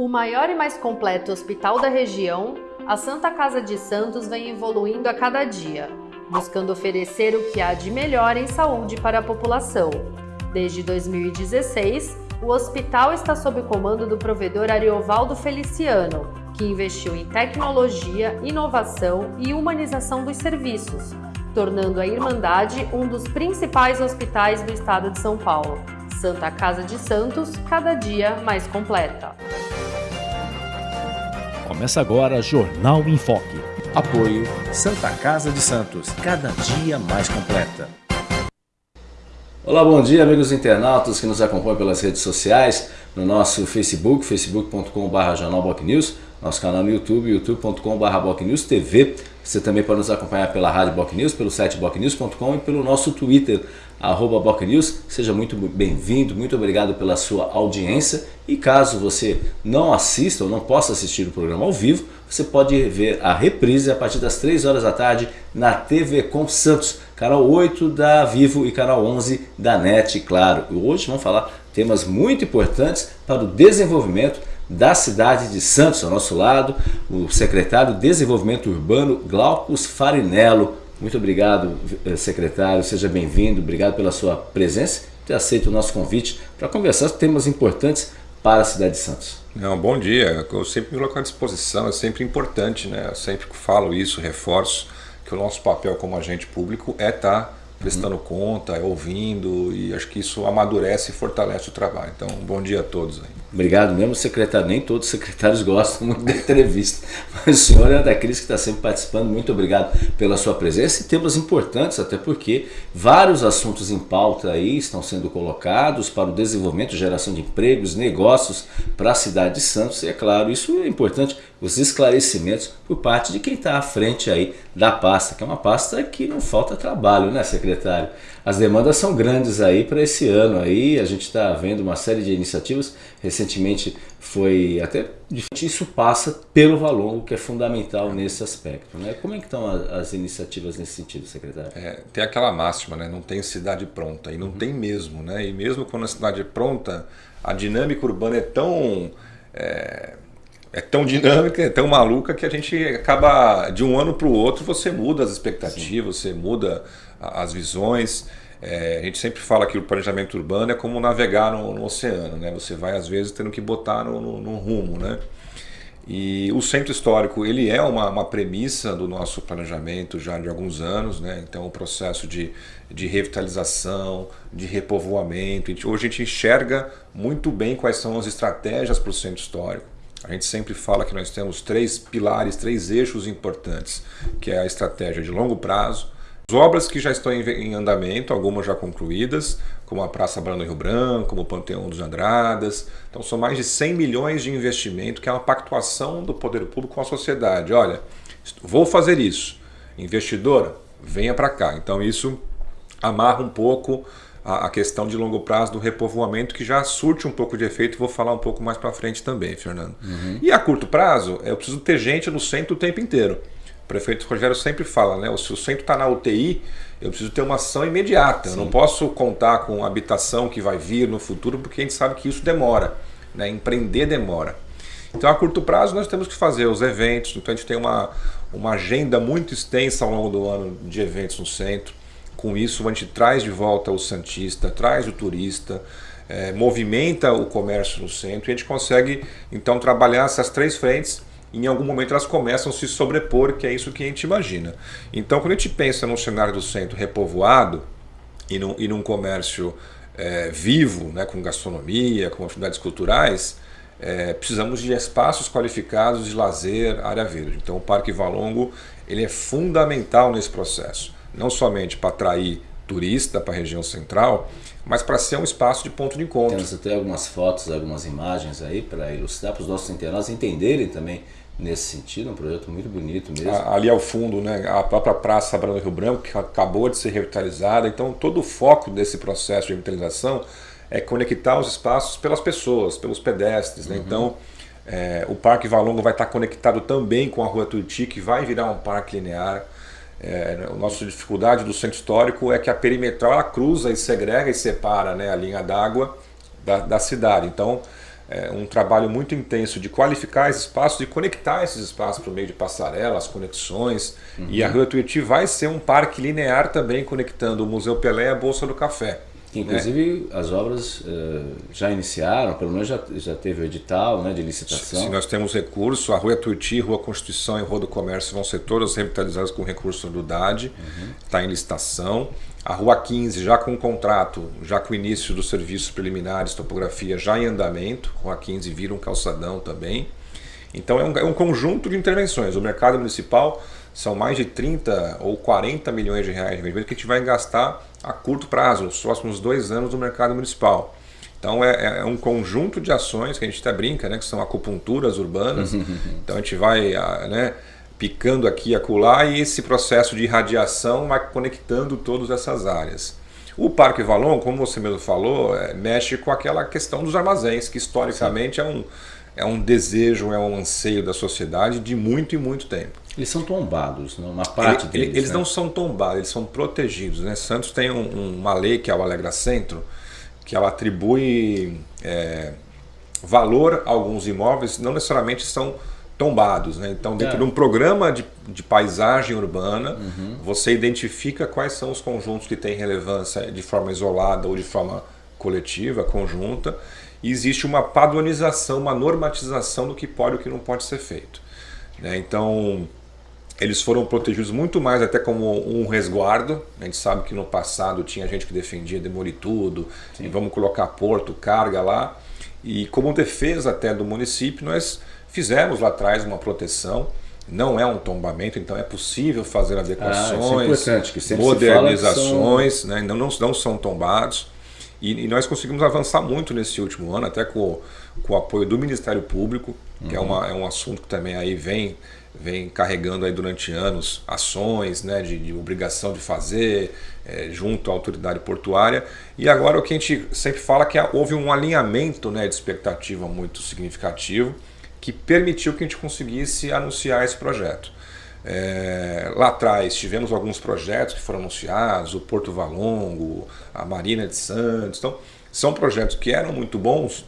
O maior e mais completo hospital da região, a Santa Casa de Santos vem evoluindo a cada dia, buscando oferecer o que há de melhor em saúde para a população. Desde 2016, o hospital está sob o comando do provedor Ariovaldo Feliciano, que investiu em tecnologia, inovação e humanização dos serviços, tornando a Irmandade um dos principais hospitais do estado de São Paulo. Santa Casa de Santos, cada dia mais completa. Começa agora Jornal em Foque. Apoio Santa Casa de Santos, cada dia mais completa. Olá, bom dia amigos internautas que nos acompanham pelas redes sociais, no nosso Facebook, facebook.com.br jornalbocnews, nosso canal no YouTube, youtube.com.br TV. Você também pode nos acompanhar pela rádio Bocnews, pelo site bocnews.com e pelo nosso Twitter, arroba Bocnews. Seja muito bem-vindo, muito obrigado pela sua audiência. E caso você não assista ou não possa assistir o programa ao vivo, você pode ver a reprise a partir das 3 horas da tarde na TV Com Santos, canal 8 da Vivo e canal 11 da NET, claro. Hoje vamos falar temas muito importantes para o desenvolvimento da cidade de Santos, ao nosso lado, o secretário de Desenvolvimento Urbano, Glaucus Farinello. Muito obrigado, eh, secretário, seja bem-vindo, obrigado pela sua presença ter aceito o nosso convite para conversar sobre temas importantes para a cidade de Santos. Não, bom dia, eu sempre me coloco à disposição, é sempre importante, né? eu sempre falo isso, reforço que o nosso papel como agente público é estar tá prestando uhum. conta, é ouvindo e acho que isso amadurece e fortalece o trabalho. Então, bom dia a todos aí. Obrigado mesmo, secretário. Nem todos os secretários gostam muito da entrevista, mas o senhor é daqueles que está sempre participando. Muito obrigado pela sua presença e temas importantes, até porque vários assuntos em pauta aí estão sendo colocados para o desenvolvimento, geração de empregos, negócios para a cidade de Santos. E é claro, isso é importante, os esclarecimentos por parte de quem está à frente aí da pasta, que é uma pasta que não falta trabalho, né, secretário? As demandas são grandes aí para esse ano aí, a gente está vendo uma série de iniciativas, recentemente foi até isso passa pelo valor, que é fundamental nesse aspecto. Né? Como é que estão as iniciativas nesse sentido, secretário? É, tem aquela máxima, né? não tem cidade pronta, e não uhum. tem mesmo. Né? E mesmo quando a cidade é pronta, a dinâmica urbana é tão... É, é tão dinâmica, é tão maluca que a gente acaba de um ano para o outro você muda as expectativas, Sim. você muda as visões. É, a gente sempre fala que o planejamento urbano é como navegar no, no oceano, né? Você vai às vezes tendo que botar no, no, no rumo, né? E o centro histórico ele é uma, uma, premissa do nosso planejamento já de alguns anos, né? então o processo de, de revitalização, de repovoamento. Hoje a gente enxerga muito bem quais são as estratégias para o centro histórico. A gente sempre fala que nós temos três pilares, três eixos importantes, que é a estratégia de longo prazo, as obras que já estão em andamento, algumas já concluídas, como a Praça Brando Rio Branco, como o Panteão dos Andradas. Então são mais de 100 milhões de investimento, que é uma pactuação do poder público com a sociedade. Olha, vou fazer isso. Investidora, venha para cá. Então isso amarra um pouco a, a, questão de longo prazo do repovoamento, que já surte um pouco de efeito, vou falar um pouco mais para frente também, Fernando. Uhum. E a curto prazo, eu preciso ter gente no centro o tempo inteiro. O prefeito Rogério sempre fala, né? Se o centro está na UTI, eu preciso ter uma ação imediata. Sim. Eu não posso contar com habitação que vai vir no futuro, porque a gente sabe que isso demora. Né? Empreender demora. Então, a curto prazo, nós temos que fazer os eventos. Então, a gente tem uma, uma agenda muito extensa ao longo do ano de eventos no centro. Com isso, a gente traz de volta o Santista, traz o turista, é, movimenta o comércio no centro e a gente consegue, então, trabalhar essas três frentes em algum momento elas começam a se sobrepor, que é isso que a gente imagina. Então, quando a gente pensa num cenário do centro repovoado e num, e num comércio é, vivo, né, com gastronomia, com atividades culturais, é, precisamos de espaços qualificados de lazer, área verde. Então, o Parque Valongo ele é fundamental nesse processo não somente para atrair turista para a região central, mas para ser um espaço de ponto de encontro. Temos até algumas fotos, algumas imagens aí para ilustrar para os nossos internautas entenderem também nesse sentido, um projeto muito bonito mesmo. Ali ao fundo, né, a própria Praça Brando Rio Branco, que acabou de ser revitalizada, então todo o foco desse processo de revitalização é conectar os espaços pelas pessoas, pelos pedestres. Né? Uhum. Então, é, o Parque Valongo vai estar conectado também com a Rua Tuiuti, que vai virar um parque linear. É, a nossa dificuldade do centro histórico é que a perimetral ela cruza e segrega e separa né, a linha d'água da, da, cidade. Então, é, um trabalho muito intenso de qualificar esses espaços e conectar esses espaços por meio de passarelas, conexões. Uhum. E a Rua Tuiuti vai ser um parque linear também conectando o Museu Pelé e a Bolsa do Café. Inclusive, né? as obras uh, já iniciaram, pelo menos já, já teve o edital né, de licitação. Sim, nós temos recurso, a Rua Tuiuti, Rua Constituição e Rua do Comércio vão ser todas revitalizadas com recurso do DAD, está uhum. em licitação. A Rua 15 já com contrato, já com o início dos serviços preliminares, topografia já em andamento, Rua 15 vira um calçadão também. Então é um, é um conjunto de intervenções. O mercado municipal são mais de 30 ou 40 milhões de reais de investimento que a gente vai gastar a curto prazo, nos próximos dois anos no mercado municipal. Então é, é, um conjunto de ações que a gente até brinca, né, que são acupunturas urbanas. então a gente vai né, picando aqui e acolá e esse processo de irradiação vai conectando todas essas áreas. O Parque Valon, como você mesmo falou, é, mexe com aquela questão dos armazéns, que historicamente é um, é um desejo, é um anseio da sociedade de muito e muito tempo. Eles são tombados, né? uma parte ele, deles. Eles né? não são tombados, eles são protegidos. Né? Santos tem um, uma lei que é o Alegra Centro, que ela atribui é, valor a alguns imóveis, não necessariamente são tombados. Né? Então, dentro é. de um programa de, de paisagem urbana, uhum. você identifica quais são os conjuntos que têm relevância de forma isolada ou de forma coletiva, conjunta, e existe uma padronização, uma normatização do que pode e o que não pode ser feito. Né? Então, eles foram protegidos muito mais até como um resguardo. A gente sabe que no passado tinha gente que defendia demolir tudo, Sim. e vamos colocar porto, carga lá. E como defesa até do município, nós fizemos lá atrás uma proteção. Não é um tombamento, então é possível fazer ah, é adequações, ah, é modernizações, são... né? não, não, não são tombados. E, e, nós conseguimos avançar muito nesse último ano, até com, com o apoio do Ministério Público, que é uhum. é, uma, é um assunto que também aí vem vem carregando aí durante anos ações né, de, de obrigação de fazer é, junto à autoridade portuária e agora o que a gente sempre fala é que houve um alinhamento né, de expectativa muito significativo que permitiu que a gente conseguisse anunciar esse projeto. É, lá atrás tivemos alguns projetos que foram anunciados, o Porto Valongo, a Marina de Santos, então são projetos que eram muito bons,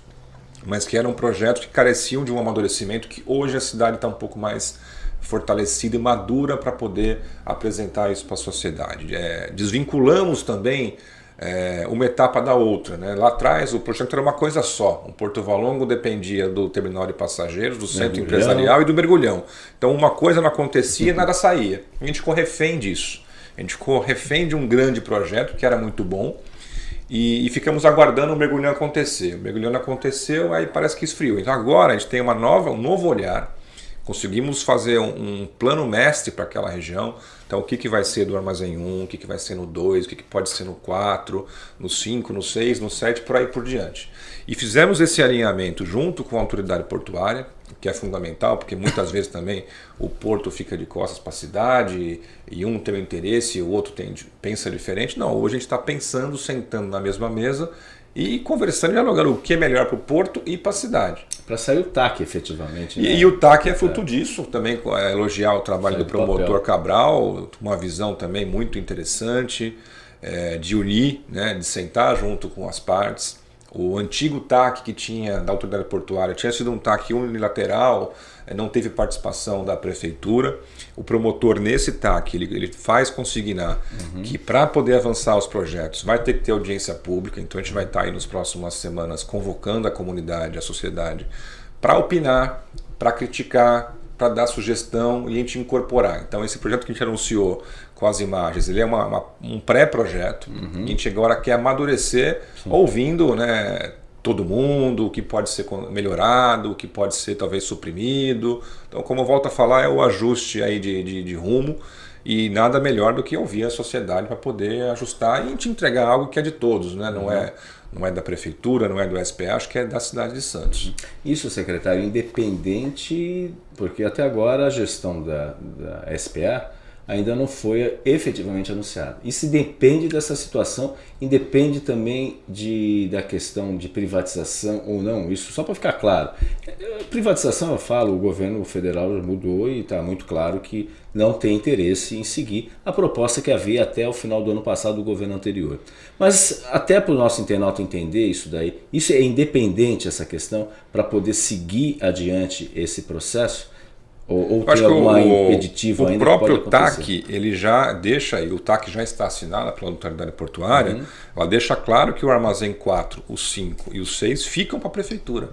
mas que eram projetos que careciam de um amadurecimento que hoje a cidade está um pouco mais fortalecida e madura para poder apresentar isso para a sociedade. É, desvinculamos também é, uma etapa da outra. Né? Lá atrás o projeto era uma coisa só. O Porto Valongo dependia do terminal de passageiros, do centro mergulhão. empresarial e do mergulhão. Então uma coisa não acontecia e nada saía. A gente ficou refém disso. A gente ficou refém de um grande projeto que era muito bom e, e ficamos aguardando o mergulhão acontecer. O mergulhão aconteceu, aí parece que esfriou. Então agora a gente tem uma nova, um novo olhar Conseguimos fazer um, um plano mestre para aquela região. Então, o que, que vai ser do armazém 1, o que, que vai ser no 2, o que, que pode ser no 4, no 5, no 6, no 7, por aí por diante. E fizemos esse alinhamento junto com a autoridade portuária, que é fundamental, porque muitas vezes também o porto fica de costas para a cidade e um tem um interesse e o outro tem, pensa diferente. Não, hoje a gente está pensando, sentando na mesma mesa e conversando e dialogando o que é melhor para o porto e para a cidade. Para sair o TAC, efetivamente. Né? E, e, o TAC é fruto é. disso, também é, elogiar o trabalho Sai do promotor papel. Cabral, uma visão também muito interessante é, de unir, né, de sentar junto com as partes. O antigo TAC que tinha da autoridade portuária tinha sido um TAC unilateral, é, não teve participação da prefeitura. O promotor nesse TAC ele, ele faz consignar uhum. que para poder avançar os projetos vai ter que ter audiência pública, então a gente vai estar tá aí nas próximas semanas convocando a comunidade, a sociedade, para opinar, para criticar, para dar sugestão e a gente incorporar. Então esse projeto que a gente anunciou com as imagens, ele é uma, uma, um pré-projeto, uhum. a gente agora quer amadurecer Sim. ouvindo né, todo mundo, o que pode ser melhorado, o que pode ser talvez suprimido. Então, como eu volto a falar, é o ajuste aí de, de, de rumo e nada melhor do que ouvir a sociedade para poder ajustar e te entregar algo que é de todos, né? não, uhum. é, não é da prefeitura, não é do SPA, acho que é da cidade de Santos. Isso, secretário, independente, porque até agora a gestão da, da SPA ainda não foi efetivamente anunciado. Isso depende dessa situação, independe também de, da questão de privatização ou não, isso só para ficar claro. Privatização, eu falo, o governo federal mudou e está muito claro que não tem interesse em seguir a proposta que havia até o final do ano passado do governo anterior. Mas até para o nosso internauta entender isso daí, isso é independente essa questão para poder seguir adiante esse processo, ou, ou tem alguma o, impeditivo o próprio TAC, ele já deixa, e o TAC já está assinado pela autoridade portuária, uhum. ela deixa claro que o armazém 4, o 5 e o 6 ficam para a prefeitura.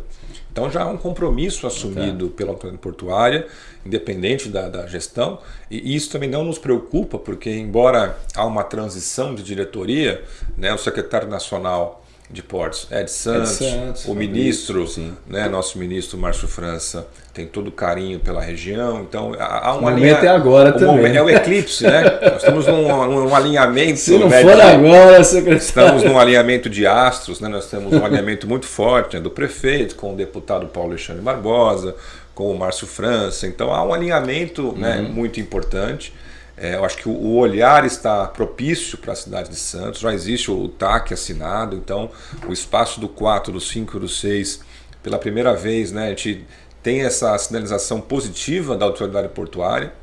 Então já há um compromisso assumido okay. pela autoridade portuária, independente da, da, gestão, e isso também não nos preocupa, porque embora há uma transição de diretoria, né, o secretário nacional de portos Ed Santos, Ed Santos o ministro, né, nosso ministro Márcio França, tem todo o carinho pela região, então há um alinhamento é agora também. Momento, é o eclipse, né? Nós estamos num, num alinhamento. Se não né, for de, agora, secretário. Estamos num alinhamento de astros, né? Nós temos um alinhamento muito forte né, do prefeito com o deputado Paulo Alexandre Barbosa, com o Márcio França, então há um alinhamento né, uhum. muito importante. É, eu acho que o olhar está propício para a cidade de Santos, já existe o TAC assinado, então o espaço do 4, do 5 e do 6, pela primeira vez, né, a gente tem essa sinalização positiva da autoridade portuária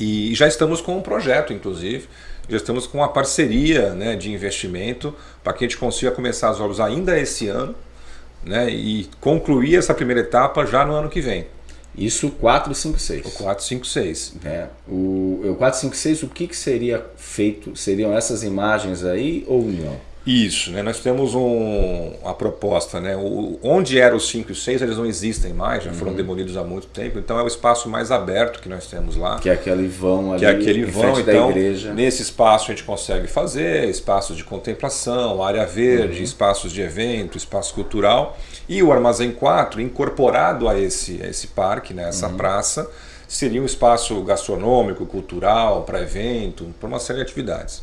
e já estamos com um projeto, inclusive, já estamos com uma parceria né, de investimento para que a gente consiga começar as obras ainda esse ano né, e concluir essa primeira etapa já no ano que vem. Isso 456. O 456. É. O, o 456, o que, que seria feito? Seriam essas imagens aí ou não? Isso, né? nós temos um, uma proposta, né? O, onde eram os 5 e 6, eles não existem mais, já foram uhum. demolidos há muito tempo, então é o espaço mais aberto que nós temos lá. Que é aquele vão ali, que é aquele vão, então, da igreja. nesse espaço a gente consegue fazer espaços de contemplação, área verde, uhum. espaços de evento, espaço cultural, e o Armazém 4, incorporado a esse, a esse parque, né? essa uhum. praça, seria um espaço gastronômico, cultural, para evento, para uma série de atividades.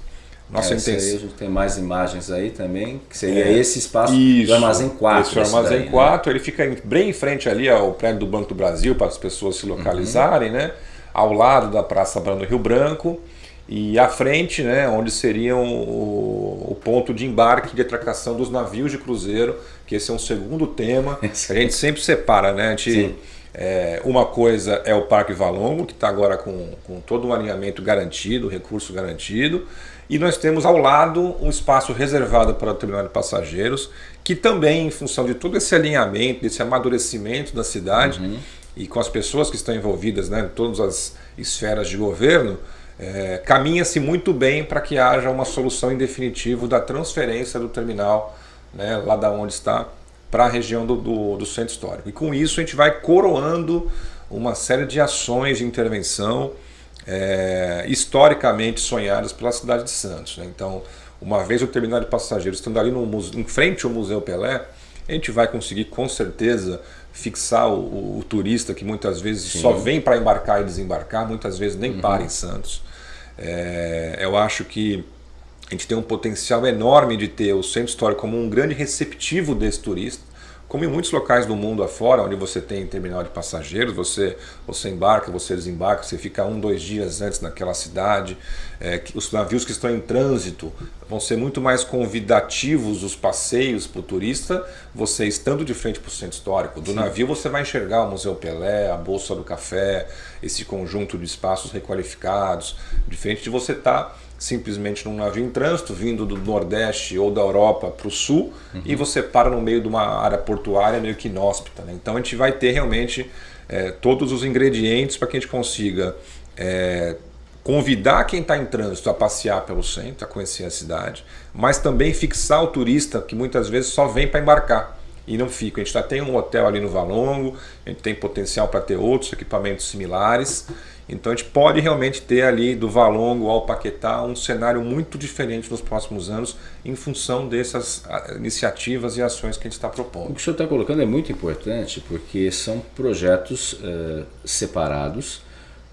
Nossa é, intenção. Aí tem mais imagens aí também, que seria é, esse espaço isso, do Armazém 4. Esse Armazém daí, 4, né? ele fica bem em frente ali ao prédio do Banco do Brasil, para as pessoas se localizarem, uhum. né? Ao lado da Praça Brando Rio Branco e à frente, né, onde seria o, o, ponto de embarque de atracação dos navios de cruzeiro, que esse é um segundo tema. a gente sempre separa, né? A gente, é, uma coisa é o Parque Valongo, que está agora com, com todo um alinhamento garantido, recurso garantido. E nós temos ao lado um espaço reservado para o terminal de passageiros, que também, em função de todo esse alinhamento, desse amadurecimento da cidade uhum. e com as pessoas que estão envolvidas né, em todas as esferas de governo, é, caminha-se muito bem para que haja uma solução em definitivo da transferência do terminal, né, lá da onde está, para a região do, do, do centro histórico. E com isso a gente vai coroando uma série de ações de intervenção é, historicamente sonhadas pela cidade de Santos. Né? Então, uma vez o terminal de passageiros estando ali no, em frente ao Museu Pelé, a gente vai conseguir com certeza fixar o, o, o turista que muitas vezes Sim. só vem para embarcar e desembarcar, muitas vezes nem uhum. para em Santos. É, eu acho que a gente tem um potencial enorme de ter o centro histórico como um grande receptivo desse turista como em muitos locais do mundo afora, onde você tem terminal de passageiros, você, você embarca, você desembarca, você fica um, dois dias antes naquela cidade. É, os navios que estão em trânsito vão ser muito mais convidativos os passeios para o turista, você estando de frente para o centro histórico. Do Sim. navio você vai enxergar o Museu Pelé, a Bolsa do Café, esse conjunto de espaços requalificados, diferente de você estar... Tá simplesmente num navio em trânsito, vindo do Nordeste ou da Europa para o Sul, uhum. e você para no meio de uma área portuária meio que inóspita. Né? Então a gente vai ter realmente é, todos os ingredientes para que a gente consiga é, convidar quem está em trânsito a passear pelo centro, a conhecer a cidade, mas também fixar o turista que muitas vezes só vem para embarcar e não fica. A gente já tem um hotel ali no Valongo, a gente tem potencial para ter outros equipamentos similares. Então a gente pode realmente ter ali do Valongo ao Paquetá um cenário muito diferente nos próximos anos em função dessas ah, iniciativas e ações que a gente está propondo. O que o senhor está colocando é muito importante porque são projetos uh, separados,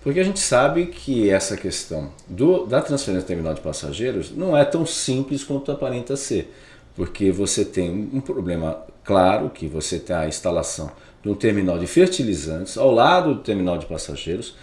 porque a gente sabe que essa questão do, da transferência terminal de passageiros não é tão simples quanto aparenta ser, porque você tem um problema claro que você tem a instalação de um terminal de fertilizantes ao lado do terminal de passageiros,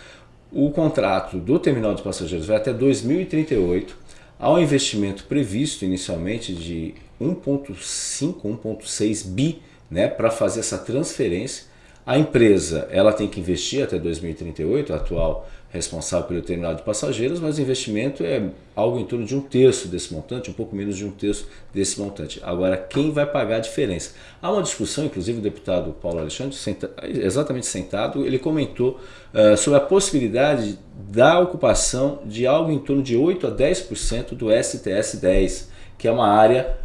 O contrato do terminal de passageiros vai até 2038, há um investimento previsto inicialmente de 1.5, 1.6 bi né, para fazer essa transferência. A empresa ela tem que investir até 2038, a atual responsável pelo terminal de passageiros, mas o investimento é algo em torno de um terço desse montante, um pouco menos de um terço desse montante. Agora, quem vai pagar a diferença? Há uma discussão, inclusive o deputado Paulo Alexandre, senta, exatamente sentado, ele comentou uh, sobre a possibilidade da ocupação de algo em torno de 8 a 10% do STS-10, que é uma área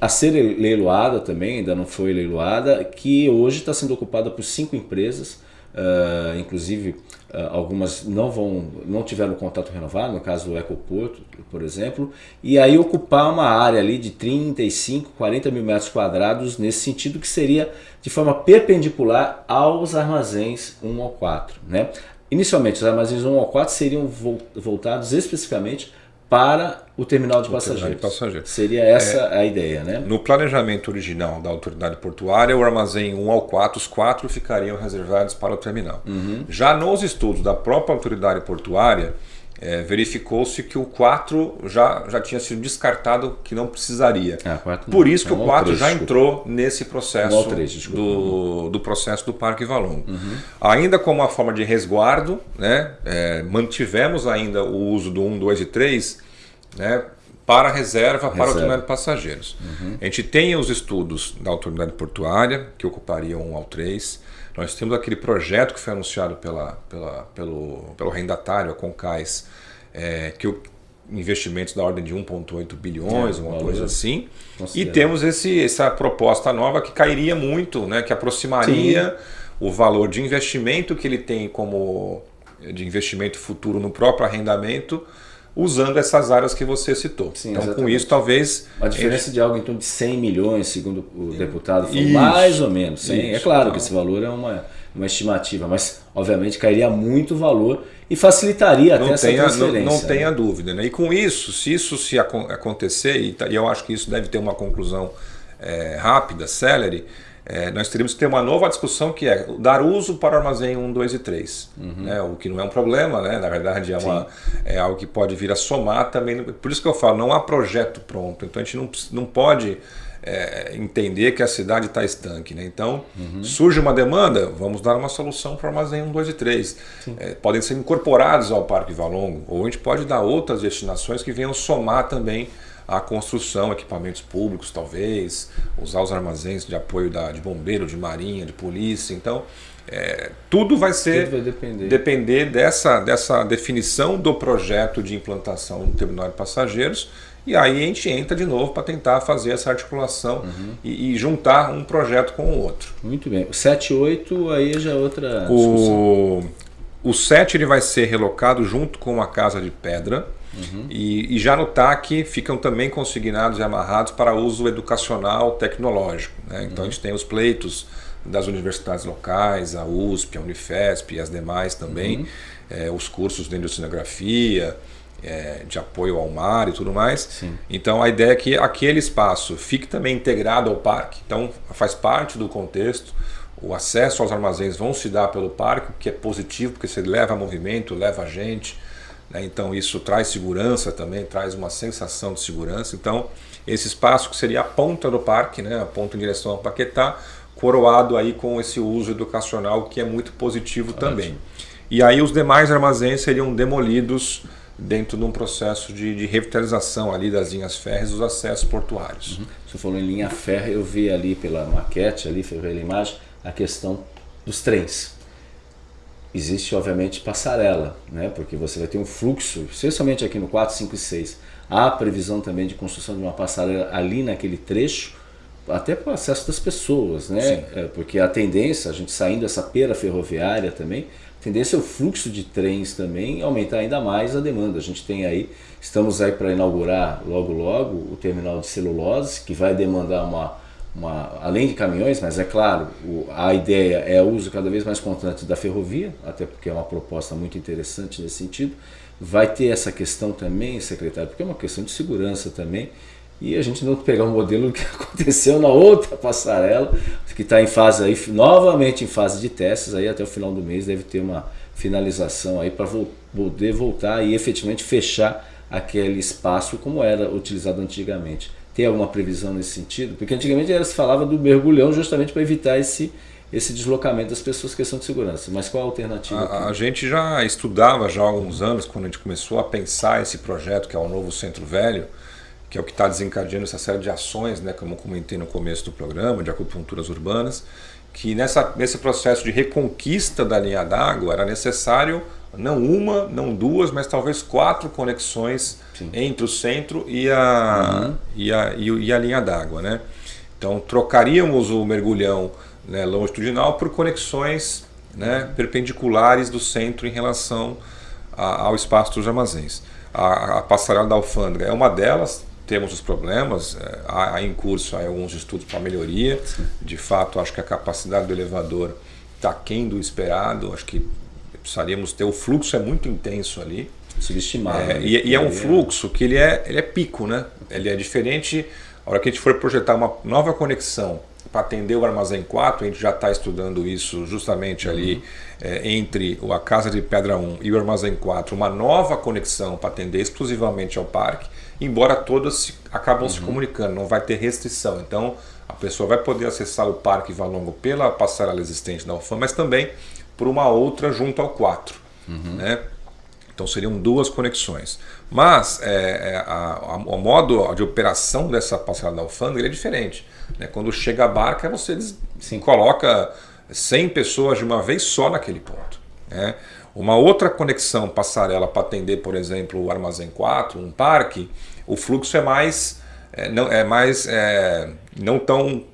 a ser leiloada também, ainda não foi leiloada, que hoje está sendo ocupada por cinco empresas, uh, inclusive Uh, algumas não vão não tiveram contato renovado, no caso do Ecoporto, por exemplo, e aí ocupar uma área ali de 35, 40 mil metros quadrados nesse sentido que seria de forma perpendicular aos armazéns 1 ao 4. Né? Inicialmente, os armazéns 1 ao 4 seriam voltados especificamente para o terminal de, o passageiros. Terminal de passageiros. Seria essa é, a ideia, né? No planejamento original da autoridade portuária, o armazém 1 ao 4, os quatro ficariam reservados para o terminal. Uhum. Já nos estudos da própria autoridade portuária, é, verificou-se que o 4 já, já tinha sido descartado, que não precisaria. Ah, Por isso que é o 4 3, já entrou nesse processo 3, do, do processo do Parque Valongo. Uhum. Ainda como uma forma de resguardo, né, é, mantivemos ainda o uso do 1, 2 e 3 né, para reserva, reserva. para o terminal de passageiros. Uhum. A gente tem os estudos da autoridade portuária, que ocupariam 1 ao 3. Nós temos aquele projeto que foi anunciado pela, pela, pelo, pelo rendatário, a Concais, é, que o investimentos da ordem de 1,8 bilhões, é, uma coisa assim. E temos esse, essa proposta nova que cairia muito, né, que aproximaria Sim. o valor de investimento que ele tem como de investimento futuro no próprio arrendamento usando essas áreas que você citou. Sim, então, exatamente. com isso, talvez... A diferença ele... de algo em torno de 100 milhões, segundo o deputado, foi isso, mais ou menos. 100. Isso, é claro então... que esse valor é uma, uma estimativa, mas, obviamente, cairia muito valor e facilitaria não até essa tenha, transferência. Não, não tenha dúvida. Né? E com isso, se isso se acontecer, e eu acho que isso deve ter uma conclusão é, rápida, célere, é, nós teríamos que ter uma nova discussão que é dar uso para o armazém 1, 2 e 3. Uhum. Né? O que não é um problema, né? na verdade é, uma, é algo que pode vir a somar também. Por isso que eu falo, não há projeto pronto. Então a gente não, não pode é, entender que a cidade está estanque. Né? Então uhum. surge uma demanda, vamos dar uma solução para o armazém 1, 2 e 3. É, podem ser incorporados ao Parque Valongo, ou a gente pode dar outras destinações que venham somar também a construção, equipamentos públicos talvez, usar os armazéns de apoio da, de bombeiro, de marinha, de polícia. Então, é, tudo vai ser tudo vai depender, depender dessa, dessa definição do projeto de implantação do terminal de passageiros. E aí a gente entra de novo para tentar fazer essa articulação uhum. e, e, juntar um projeto com o outro. Muito bem. O 7 e 8 aí já é outra discussão. O, o 7 ele vai ser relocado junto com a Casa de Pedra. Uhum. E, e, já no TAC ficam também consignados e amarrados para uso educacional tecnológico. Né? Então uhum. a gente tem os pleitos das universidades locais, a USP, a Unifesp e as demais também, uhum. é, os cursos de oceanografia, é, de apoio ao mar e tudo mais. Sim. Então a ideia é que aquele espaço fique também integrado ao parque, então faz parte do contexto. O acesso aos armazéns vão se dar pelo parque, que é positivo, porque você leva movimento, leva gente? Então isso traz segurança também, traz uma sensação de segurança. Então esse espaço que seria a ponta do parque, né? a ponta em direção ao Paquetá, coroado aí com esse uso educacional que é muito positivo Ótimo. também. E aí os demais armazéns seriam demolidos dentro de um processo de, de revitalização ali das linhas férreas dos acessos portuários. Uhum. Você falou em linha férrea, eu vi ali pela maquete, ali pela imagem, a questão dos trens existe obviamente passarela, né? porque você vai ter um fluxo, especialmente aqui no 4, 5 e 6. Há previsão também de construção de uma passarela ali naquele trecho, até para o acesso das pessoas, né? É, porque a tendência, a gente saindo dessa pera ferroviária também, a tendência é o fluxo de trens também aumentar ainda mais a demanda. A gente tem aí, estamos aí para inaugurar logo logo o terminal de celulose, que vai demandar uma uma, além de caminhões, mas é claro, o, a ideia é o uso cada vez mais constante da ferrovia, até porque é uma proposta muito interessante nesse sentido. Vai ter essa questão também, secretário, porque é uma questão de segurança também. e a gente não pegar um modelo que aconteceu na outra passarela, que está em fase aí, novamente em fase de testes, aí até o final do mês deve ter uma finalização aí para poder voltar e efetivamente fechar aquele espaço como era utilizado antigamente. Tem alguma previsão nesse sentido? Porque antigamente era, se falava do mergulhão justamente para evitar esse, esse deslocamento das pessoas, questão de segurança. Mas qual a alternativa? A, a, gente já estudava já há alguns anos, quando a gente começou a pensar esse projeto, que é o novo Centro Velho, que é o que está desencadeando essa série de ações, né, como eu comentei no começo do programa, de acupunturas urbanas, que nessa, nesse processo de reconquista da linha d'água era necessário não uma, não duas, mas talvez quatro conexões Sim. entre o centro e a, uhum. e a, e, e a linha d'água. Né? Então trocaríamos o mergulhão né, longitudinal por conexões né, perpendiculares do centro em relação a, ao espaço dos armazéns. A, a passarela da alfândega é uma delas, temos os problemas, é, há, em curso há alguns estudos para melhoria. Sim. De fato, acho que a capacidade do elevador está aquém do esperado, acho que precisaríamos ter, o fluxo é muito intenso ali. Subestimado. É, né? e, e, é um fluxo que ele é, ele é pico, né? Ele é diferente, a hora que a gente for projetar uma nova conexão para atender o armazém 4, a gente já está estudando isso justamente uhum. ali é, entre a Casa de Pedra 1 e o armazém 4, uma nova conexão para atender exclusivamente ao parque embora todas acabam uhum. se comunicando, não vai ter restrição. Então a pessoa vai poder acessar o Parque Valongo pela passarela existente da UFAM, mas também por uma outra junto ao 4. Uhum. Né? Então seriam duas conexões. Mas é, é a, a, o modo de operação dessa passarela da alfândega é diferente. Né? Quando chega a barca, você Sim. coloca 100 pessoas de uma vez só naquele ponto. Né? Uma outra conexão passarela para atender, por exemplo, o Armazém 4, um parque, o fluxo é mais, é, não, é mais é, não tão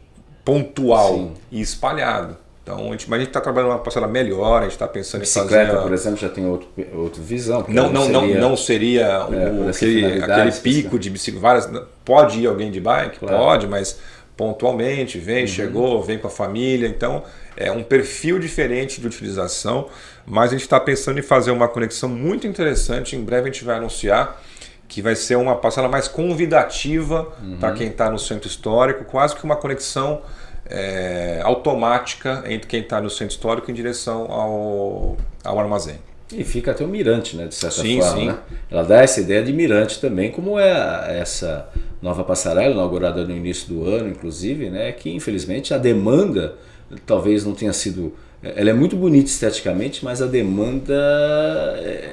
pontual Sim. e espalhado. Então, a gente, mas a gente está trabalhando uma passarela melhor, a gente está pensando Bicicleta, em fazer... por exemplo, já tem outro, outra visão. Não, não, não, seria, não seria é, o, aquele, aquele pico de bicicleta. Pode ir alguém de bike? Claro. Pode, mas pontualmente, vem, uhum. chegou, vem com a família. Então, é um perfil diferente de utilização, mas a gente está pensando em fazer uma conexão muito interessante. Em breve a gente vai anunciar que vai ser uma passada mais convidativa uhum. para quem está no centro histórico, quase que uma conexão é, automática entre quem está no centro histórico em direção ao, ao armazém. E fica até o mirante, né, de certa sim, forma. Sim. Né? Ela dá essa ideia de mirante também, como é essa nova passarela, inaugurada no início do ano, inclusive, né, que infelizmente a demanda talvez não tenha sido... Ela é muito bonita esteticamente, mas a demanda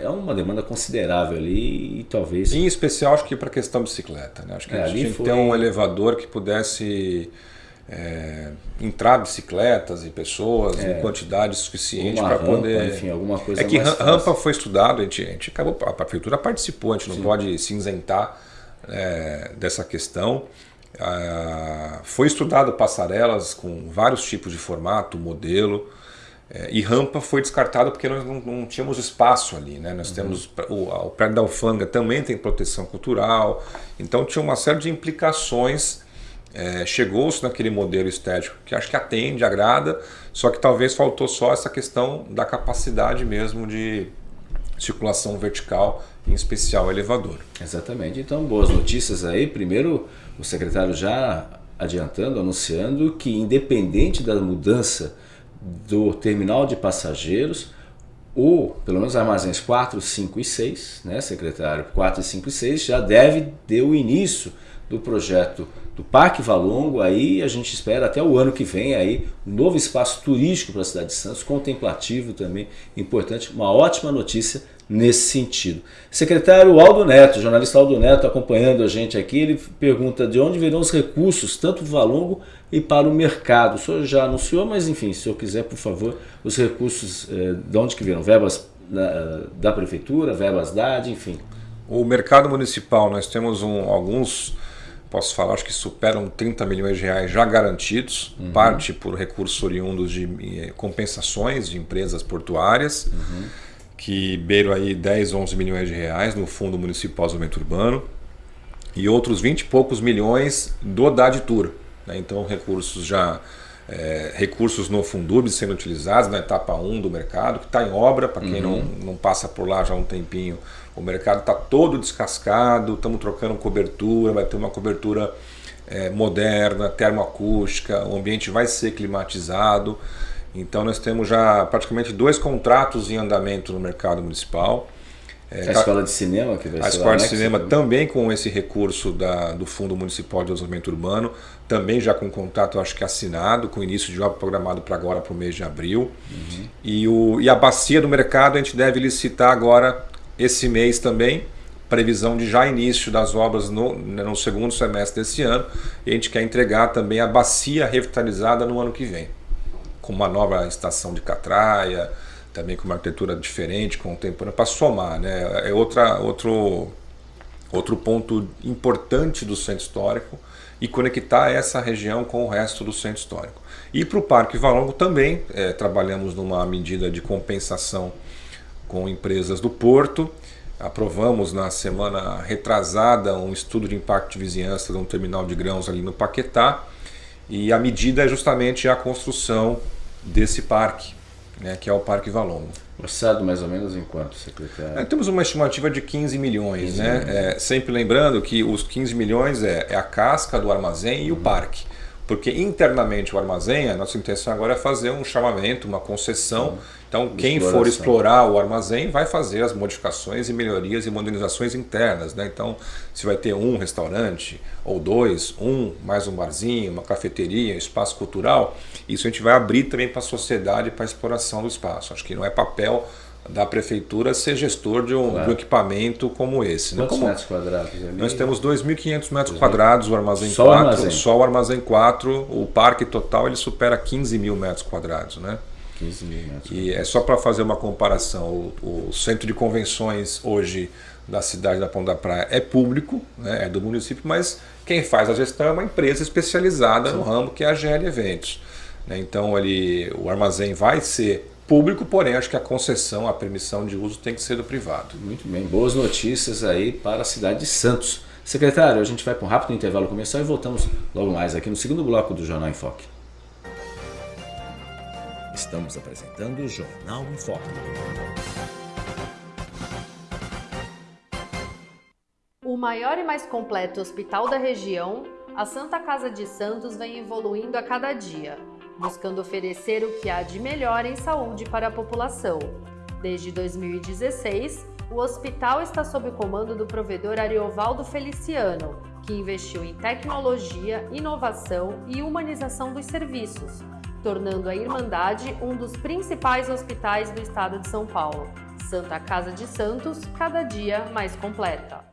é uma demanda considerável ali e talvez... Em especial, acho que para a questão bicicleta. Né? Acho que é, a gente tinha foi... que ter um elevador que pudesse é, entrar bicicletas e pessoas é, em quantidade suficiente para poder. Enfim, alguma coisa É que rampa foi estudado, a gente, a gente acabou, a prefeitura participou, a gente não Sim. pode se isentar é, dessa questão. Ah, foi estudado passarelas com vários tipos de formato, modelo. É, e rampa foi descartado porque nós não, não tínhamos espaço ali. Né? Nós uhum. temos o, o prédio da alfândega também tem proteção cultural, então tinha uma série de implicações é, Chegou-se naquele modelo estético que acho que atende, agrada, só que talvez faltou só essa questão da capacidade mesmo de circulação vertical, em especial elevador. Exatamente. Então, boas notícias aí. Primeiro, o secretário já adiantando, anunciando que independente da mudança do terminal de passageiros, ou pelo menos armazéns 4, 5 e 6, né, secretário? 4, 5 e 6 já deve ter o início do projeto do Parque Valongo, aí a gente espera até o ano que vem aí um novo espaço turístico para a cidade de Santos, contemplativo também, importante, uma ótima notícia nesse sentido. Secretário Aldo Neto, jornalista Aldo Neto acompanhando a gente aqui, ele pergunta de onde virão os recursos, tanto para o Valongo e para o mercado. O senhor já anunciou, mas enfim, se o senhor quiser, por favor, os recursos, eh, de onde que virão? Verbas da, da Prefeitura, verbas DAD, enfim. O mercado municipal, nós temos um, alguns posso falar, acho que superam 30 milhões de reais já garantidos, uhum. parte por recursos oriundos de eh, compensações de empresas portuárias, uhum. que beiram aí 10, 11 milhões de reais no Fundo Municipal de Desenvolvimento Urbano, e outros 20 e poucos milhões do DAD Tour. Né? Então recursos já é, recursos no Fundub sendo utilizados na etapa 1 do mercado, que está em obra, para quem uhum. não, não passa por lá já há um tempinho, o mercado está todo descascado, estamos trocando cobertura, vai ter uma cobertura é, moderna, termoacústica, o ambiente vai ser climatizado. Então nós temos já praticamente dois contratos em andamento no mercado municipal. É, a escola de cinema que vai A escola de cinema também com esse recurso da, do Fundo Municipal de Desenvolvimento Urbano, também já com contrato acho que assinado, com início de obra programado para agora para o mês de abril. Uhum. E, o, e a bacia do mercado a gente deve licitar agora esse mês também, previsão de já início das obras no, no segundo semestre desse ano, e a gente quer entregar também a bacia revitalizada no ano que vem, com uma nova estação de catraia, também com uma arquitetura diferente, contemporânea, para somar. Né? É outra, outro, outro ponto importante do centro histórico e conectar essa região com o resto do centro histórico. E para o Parque Valongo também é, trabalhamos numa medida de compensação com empresas do Porto. Aprovamos na semana retrasada um estudo de impacto de vizinhança de um terminal de grãos ali no Paquetá. E a medida é justamente a construção desse parque né, que é o Parque Valongo. Orçado mais ou menos em quanto, secretário? É, temos uma estimativa de 15 milhões, 15 né? Milhões. É, sempre lembrando que os 15 milhões é, é a casca do armazém e uhum. o parque. Porque internamente o armazém, a nossa intenção agora é fazer um chamamento, uma concessão. Uhum. Então, quem for explorar o armazém vai fazer as modificações e melhorias e modernizações internas. Né? Então, se vai ter um restaurante ou dois, um mais um barzinho, uma cafeteria, um espaço cultural, isso a gente vai abrir também para a sociedade para a exploração do espaço. Acho que não é papel da prefeitura ser gestor de um, claro. de um equipamento como esse. Né? Quantos né? como, metros quadrados? Ali? Nós temos 2.500 metros quadrados, o armazém só 4, armazém. só o armazém 4, o parque total ele supera 15 mil metros quadrados. Né? 15 mil metros. E é só para fazer uma comparação, o, o, centro de convenções hoje da cidade da Ponta da Praia é público, né? é do município, mas quem faz a gestão é uma empresa especializada Sim. no ramo que é a GL Eventos. Né? Então ali, o armazém vai ser público, porém acho que a concessão, a permissão de uso tem que ser do privado. Muito bem, boas notícias aí para a cidade de Santos. Secretário, a gente vai para um rápido intervalo comercial e voltamos logo mais aqui no segundo bloco do Jornal em Foque. Estamos apresentando o Jornal em Foque. O maior e mais completo hospital da região, a Santa Casa de Santos vem evoluindo a cada dia buscando oferecer o que há de melhor em saúde para a população. Desde 2016, o hospital está sob o comando do provedor Ariovaldo Feliciano, que investiu em tecnologia, inovação e humanização dos serviços, tornando a Irmandade um dos principais hospitais do estado de São Paulo. Santa Casa de Santos, cada dia mais completa.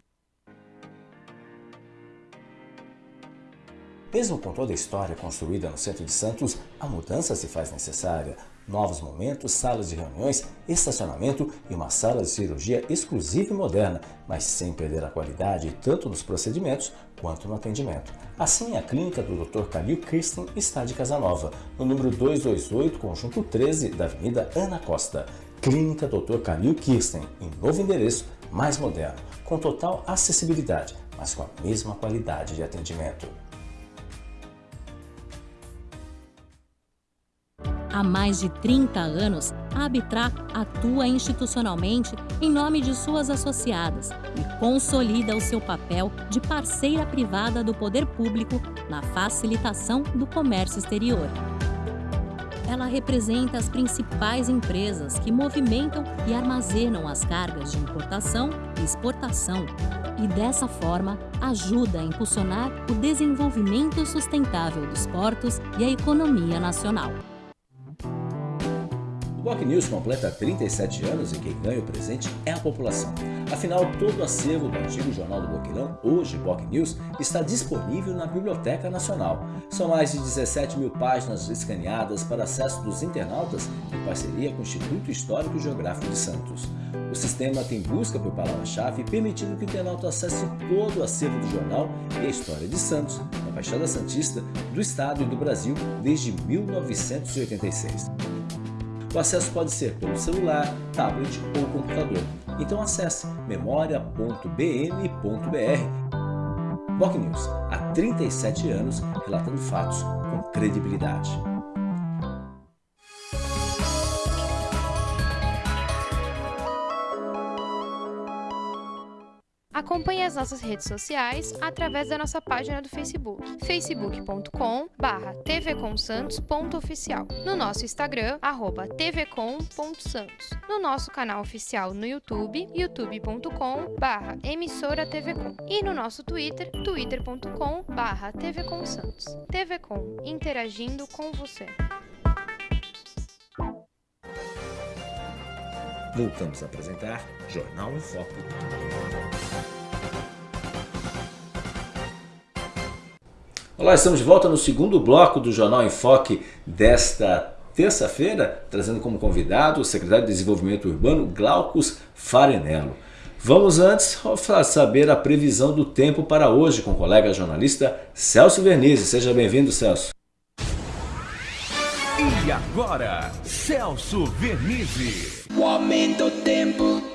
Mesmo com toda a história construída no centro de Santos, a mudança se faz necessária. Novos momentos, salas de reuniões, estacionamento e uma sala de cirurgia exclusiva e moderna, mas sem perder a qualidade tanto nos procedimentos quanto no atendimento. Assim, a clínica do Dr. Calil Kirsten está de Casanova, no número 228, conjunto 13 da Avenida Ana Costa. Clínica Dr. Calil Kirsten, em novo endereço, mais moderno, com total acessibilidade, mas com a mesma qualidade de atendimento. Há mais de 30 anos, a Abitra atua institucionalmente em nome de suas associadas e consolida o seu papel de parceira privada do poder público na facilitação do comércio exterior. Ela representa as principais empresas que movimentam e armazenam as cargas de importação e exportação e, dessa forma, ajuda a impulsionar o desenvolvimento sustentável dos portos e a economia nacional. O Boc News completa 37 anos e quem ganha o presente é a população. Afinal, todo o acervo do antigo Jornal do Boqueirão, hoje Boc News, está disponível na Biblioteca Nacional. São mais de 17 mil páginas escaneadas para acesso dos internautas em parceria com o Instituto Histórico e Geográfico de Santos. O sistema tem busca por palavra-chave, permitindo que o internauta acesse todo o acervo do jornal e a história de Santos, da Baixada Santista, do Estado e do Brasil desde 1986. O acesso pode ser pelo celular, tablet ou computador. Então acesse memoria.bm.br. Boc News, há 37 anos, relatando fatos com credibilidade. Acompanhe as nossas redes sociais através da nossa página do Facebook, facebook.com/tvcomsantos.oficial, no nosso Instagram @tvcom.santos, no nosso canal oficial no YouTube, youtube.com/emissora-tvcom e no nosso Twitter, twitter.com/tvcomsantos. TVcom, interagindo com você. Voltamos a apresentar Jornal em Foco. Olá, estamos de volta no segundo bloco do Jornal em Foque desta terça-feira, trazendo como convidado o secretário de Desenvolvimento Urbano, Glaucus Farinello. Vamos antes saber a previsão do tempo para hoje com o colega jornalista Celso Vernizzi. Seja bem-vindo, Celso. E agora, Celso Vernizzi. O aumento do tempo.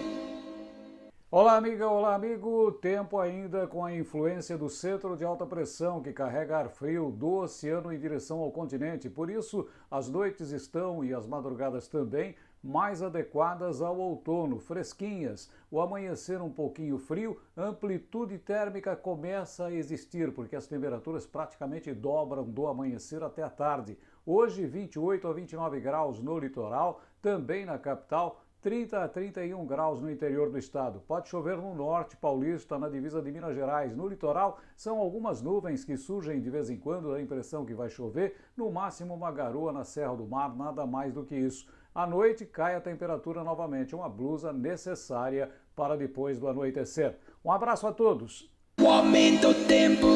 Olá, amiga, olá, amigo. Tempo ainda com a influência do centro de alta pressão que carrega ar frio do oceano em direção ao continente. Por isso, as noites estão e as madrugadas também mais adequadas ao outono, fresquinhas. O amanhecer um pouquinho frio, amplitude térmica começa a existir, porque as temperaturas praticamente dobram do amanhecer até a tarde. Hoje, 28 a 29 graus no litoral, também na capital, 30 a 31 graus no interior do estado. Pode chover no norte paulista, na divisa de Minas Gerais. No litoral, são algumas nuvens que surgem de vez em quando, a impressão que vai chover. No máximo, uma garoa na Serra do Mar, nada mais do que isso. À noite, cai a temperatura novamente, uma blusa necessária para depois do anoitecer. Um abraço a todos. O aumento do tempo.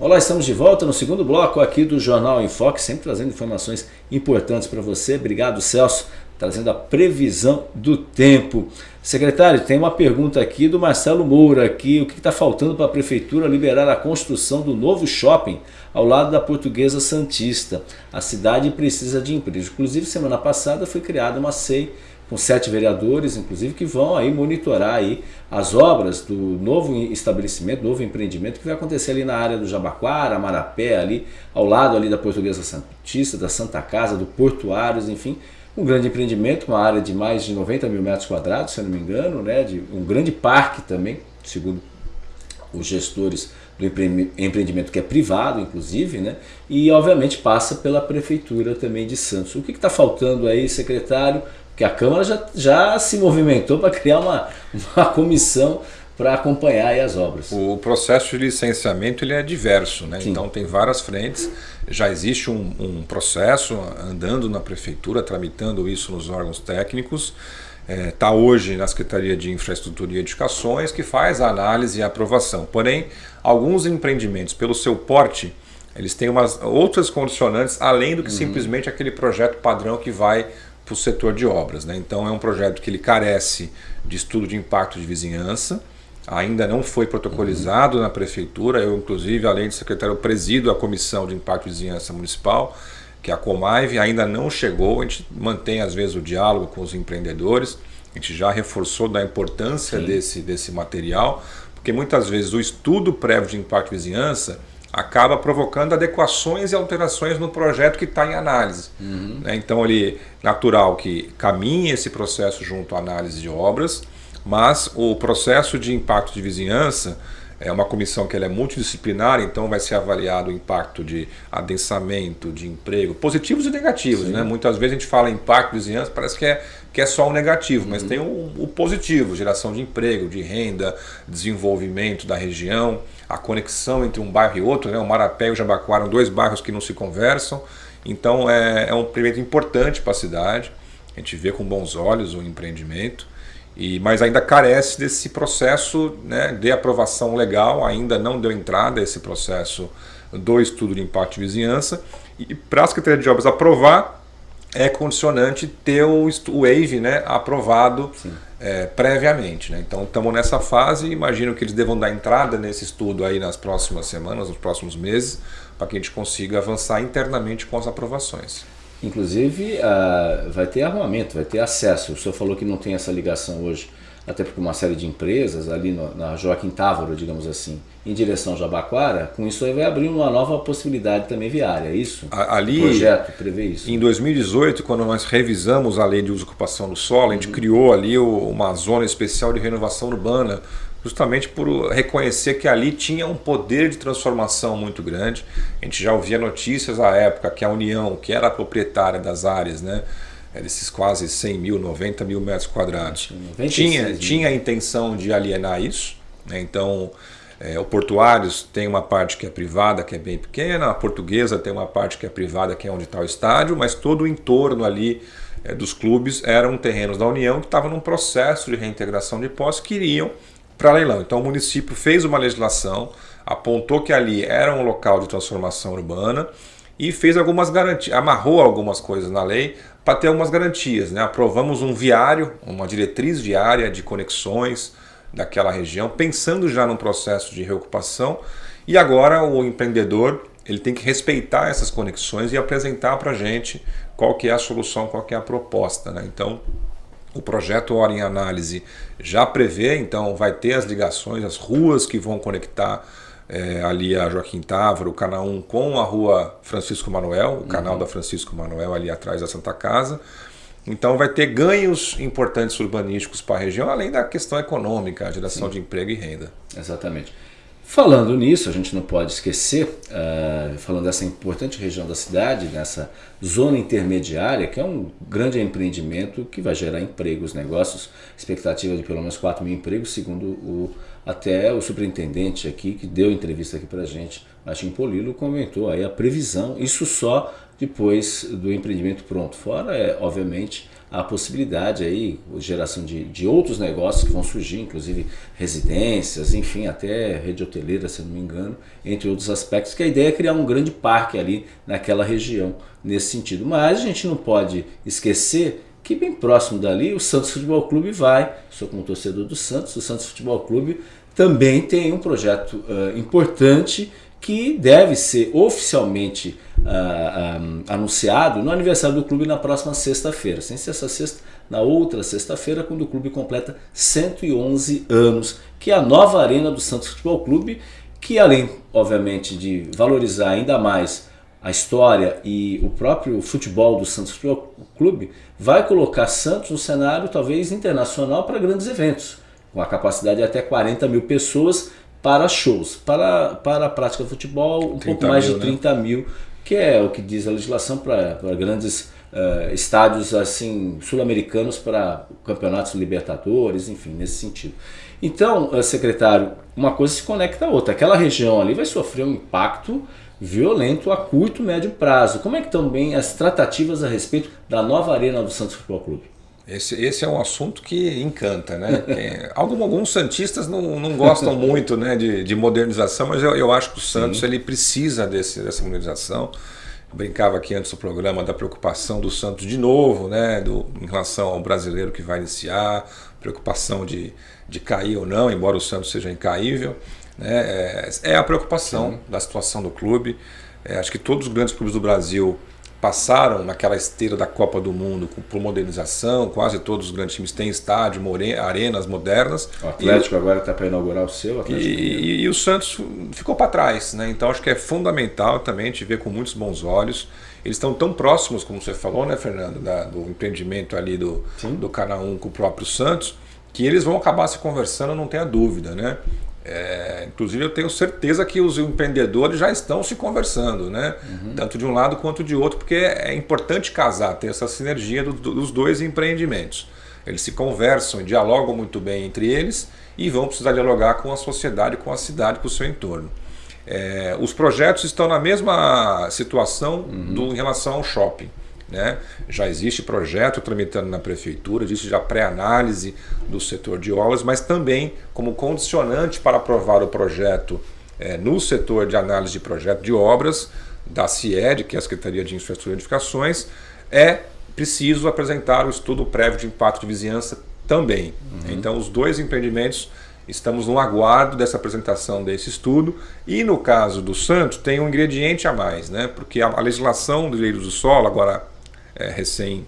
Olá, estamos de volta no segundo bloco aqui do Jornal em Foque, sempre trazendo informações importantes para você. Obrigado, Celso trazendo a previsão do tempo. Secretário, tem uma pergunta aqui do Marcelo Moura, aqui, o que está faltando para a Prefeitura liberar a construção do novo shopping ao lado da Portuguesa Santista? A cidade precisa de empresas. Inclusive, semana passada foi criada uma SEI com sete vereadores, inclusive, que vão aí monitorar aí as obras do novo estabelecimento, novo empreendimento que vai acontecer ali na área do Jabaquara, Marapé, ali ao lado ali da Portuguesa Santista, da Santa Casa, do Portuários, enfim, um grande empreendimento, uma área de mais de 90 mil metros quadrados, se eu não me engano, né, de um grande parque também, segundo os gestores do empreendimento que é privado, inclusive, né, e obviamente passa pela Prefeitura também de Santos. O que está faltando aí, secretário? Porque a Câmara já, já se movimentou para criar uma, uma comissão para acompanhar as obras. O processo de licenciamento ele é diverso, né? então tem várias frentes. Já existe um, um, processo andando na prefeitura, tramitando isso nos órgãos técnicos. Está é, tá hoje na Secretaria de Infraestrutura e Edificações, que faz a análise e a aprovação. Porém, alguns empreendimentos, pelo seu porte, eles têm umas outras condicionantes, além do que uhum. simplesmente aquele projeto padrão que vai para o setor de obras. Né? Então, é um projeto que ele carece de estudo de impacto de vizinhança, ainda não foi protocolizado uhum. na prefeitura. Eu, inclusive, além de secretário, presido a Comissão de Impacto de Vizinhança Municipal, que é a Comaive, ainda não chegou. A gente mantém, às vezes, o diálogo com os empreendedores. A gente já reforçou da importância desse, desse material, porque muitas vezes o estudo prévio de impacto de vizinhança acaba provocando adequações e alterações no projeto que está em análise. Uhum. Né? Então, ele natural que caminhe esse processo junto à análise de obras, mas o processo de impacto de vizinhança é uma comissão que ela é multidisciplinar, então vai ser avaliado o impacto de adensamento, de emprego, positivos e negativos. Né? Muitas vezes a gente fala impacto de vizinhança, parece que é, que é só o negativo, uhum. mas tem o, o, positivo, geração de emprego, de renda, desenvolvimento da região, a conexão entre um bairro e outro, né? o Marapé e o Jabaquara dois bairros que não se conversam, então é, é um empreendimento importante para a cidade, a gente vê com bons olhos o empreendimento, e, mas ainda carece desse processo né, de aprovação legal, ainda não deu entrada esse processo do estudo de impacto de vizinhança. E para a Secretaria de Obras aprovar, é condicionante ter o, o WAVE né, aprovado é, previamente. Né? Então estamos nessa fase, imagino que eles devam dar entrada nesse estudo aí nas próximas semanas, nos próximos meses, para que a gente consiga avançar internamente com as aprovações. Inclusive, uh, vai ter armamento, vai ter acesso. O senhor falou que não tem essa ligação hoje, até porque uma série de empresas ali no, na Joaquim Távora, digamos assim, em direção ao Jabaquara, com isso aí vai abrir uma nova possibilidade também viária, é isso? Ali, o projeto prevê isso? Em 2018, quando nós revisamos a lei de uso e ocupação do solo, a gente uhum. criou ali uma zona especial de renovação urbana justamente por reconhecer que ali tinha um poder de transformação muito grande. A gente já ouvia notícias à época que a União, que era a proprietária das áreas, né, é desses quase 100 mil, 90 mil metros quadrados, tinha, tinha a intenção de alienar isso. Né, então, é, o Portuários tem uma parte que é privada, que é bem pequena, a Portuguesa tem uma parte que é privada, que é onde está o estádio, mas todo o entorno ali é, dos clubes eram terrenos da União que estavam num processo de reintegração de posse que iriam para leilão. Então o município fez uma legislação, apontou que ali era um local de transformação urbana e fez algumas garantias, amarrou algumas coisas na lei para ter algumas garantias. Né? Aprovamos um viário, uma diretriz viária de conexões daquela região, pensando já num processo de reocupação. E agora o empreendedor ele tem que respeitar essas conexões e apresentar para a gente qual que é a solução, qual que é a proposta. Né? Então, o projeto Hora em Análise já prevê, então vai ter as ligações, as ruas que vão conectar é, ali a Joaquim Távora, o canal 1 com a rua Francisco Manuel, o uhum. canal da Francisco Manuel ali atrás da Santa Casa. Então vai ter ganhos importantes urbanísticos para a região, além da questão econômica, a geração Sim. de emprego e renda. Exatamente. Falando nisso, a gente não pode esquecer, uh, falando dessa importante região da cidade, nessa zona intermediária, que é um grande empreendimento que vai gerar empregos, negócios, expectativa de pelo menos 4 mil empregos, segundo o, até o superintendente aqui, que deu entrevista aqui para a gente, Martim Polilo, comentou aí a previsão, isso só depois do empreendimento pronto. Fora, é, obviamente, a possibilidade aí, geração de, de outros negócios que vão surgir, inclusive residências, enfim, até rede hoteleira, se não me engano, entre outros aspectos, que a ideia é criar um grande parque ali naquela região, nesse sentido. Mas a gente não pode esquecer que bem próximo dali o Santos Futebol Clube vai, sou como torcedor do Santos, o Santos Futebol Clube também tem um projeto uh, importante que deve ser oficialmente uh, anunciado no aniversário do clube na próxima sexta-feira. Sem ser essa sexta, na outra sexta-feira, quando o clube completa 111 anos, que é a nova arena do Santos Futebol Clube, que além, obviamente, de valorizar ainda mais a história e o próprio futebol do Santos Futebol Clube, vai colocar Santos no cenário talvez internacional para grandes eventos, com a capacidade de até 40 mil pessoas para shows. Para, para a prática de futebol, um pouco mais mil, de 30 né? mil que é o que diz a legislação para grandes uh, estádios assim sul-americanos para campeonatos libertadores, enfim, nesse sentido. Então, uh, secretário, uma coisa se conecta à outra. Aquela região ali vai sofrer um impacto violento a curto médio prazo. Como é que estão bem as tratativas a respeito da nova arena do Santos Futebol Clube? Esse, esse é um assunto que encanta, né? alguns, alguns santistas não, não gostam muito né, de, de modernização, mas eu, eu acho que o Santos ele precisa desse, dessa modernização. Eu brincava aqui antes do programa da preocupação do Santos de novo, né, do, em relação ao brasileiro que vai iniciar, preocupação de, de cair ou não, embora o Santos seja incaível. Né, é, é a preocupação Sim. da situação do clube. É, acho que todos os grandes clubes do Brasil passaram naquela esteira da Copa do Mundo por modernização, quase todos os grandes times têm estádio, arenas modernas. O Atlético e, agora está para inaugurar o seu. E, e, e, o Santos ficou para trás, né? então acho que é fundamental também gente ver com muitos bons olhos. Eles estão tão próximos, como você falou, né, Fernando, da, do empreendimento ali do, do Canal 1 com o próprio Santos, que eles vão acabar se conversando, não tenha dúvida, né? É, inclusive eu tenho certeza que os empreendedores já estão se conversando, né? Uhum. Tanto de um lado quanto de outro, porque é importante casar, ter essa sinergia do, dos dois empreendimentos. Eles se conversam e dialogam muito bem entre eles e vão precisar dialogar com a sociedade, com a cidade, com o seu entorno. É, os projetos estão na mesma situação uhum. do, em relação ao shopping. Né? Já existe projeto tramitando na prefeitura, existe já pré-análise do setor de obras, mas também como condicionante para aprovar o projeto é, no setor de análise de projeto de obras da CIED, que é a Secretaria de Infraestrutura e Edificações, é preciso apresentar o estudo prévio de impacto de vizinhança também. Uhum. Então os dois empreendimentos estamos no aguardo dessa apresentação desse estudo e no caso do Santos tem um ingrediente a mais, né? porque a, a legislação do direito do solo, agora é, recém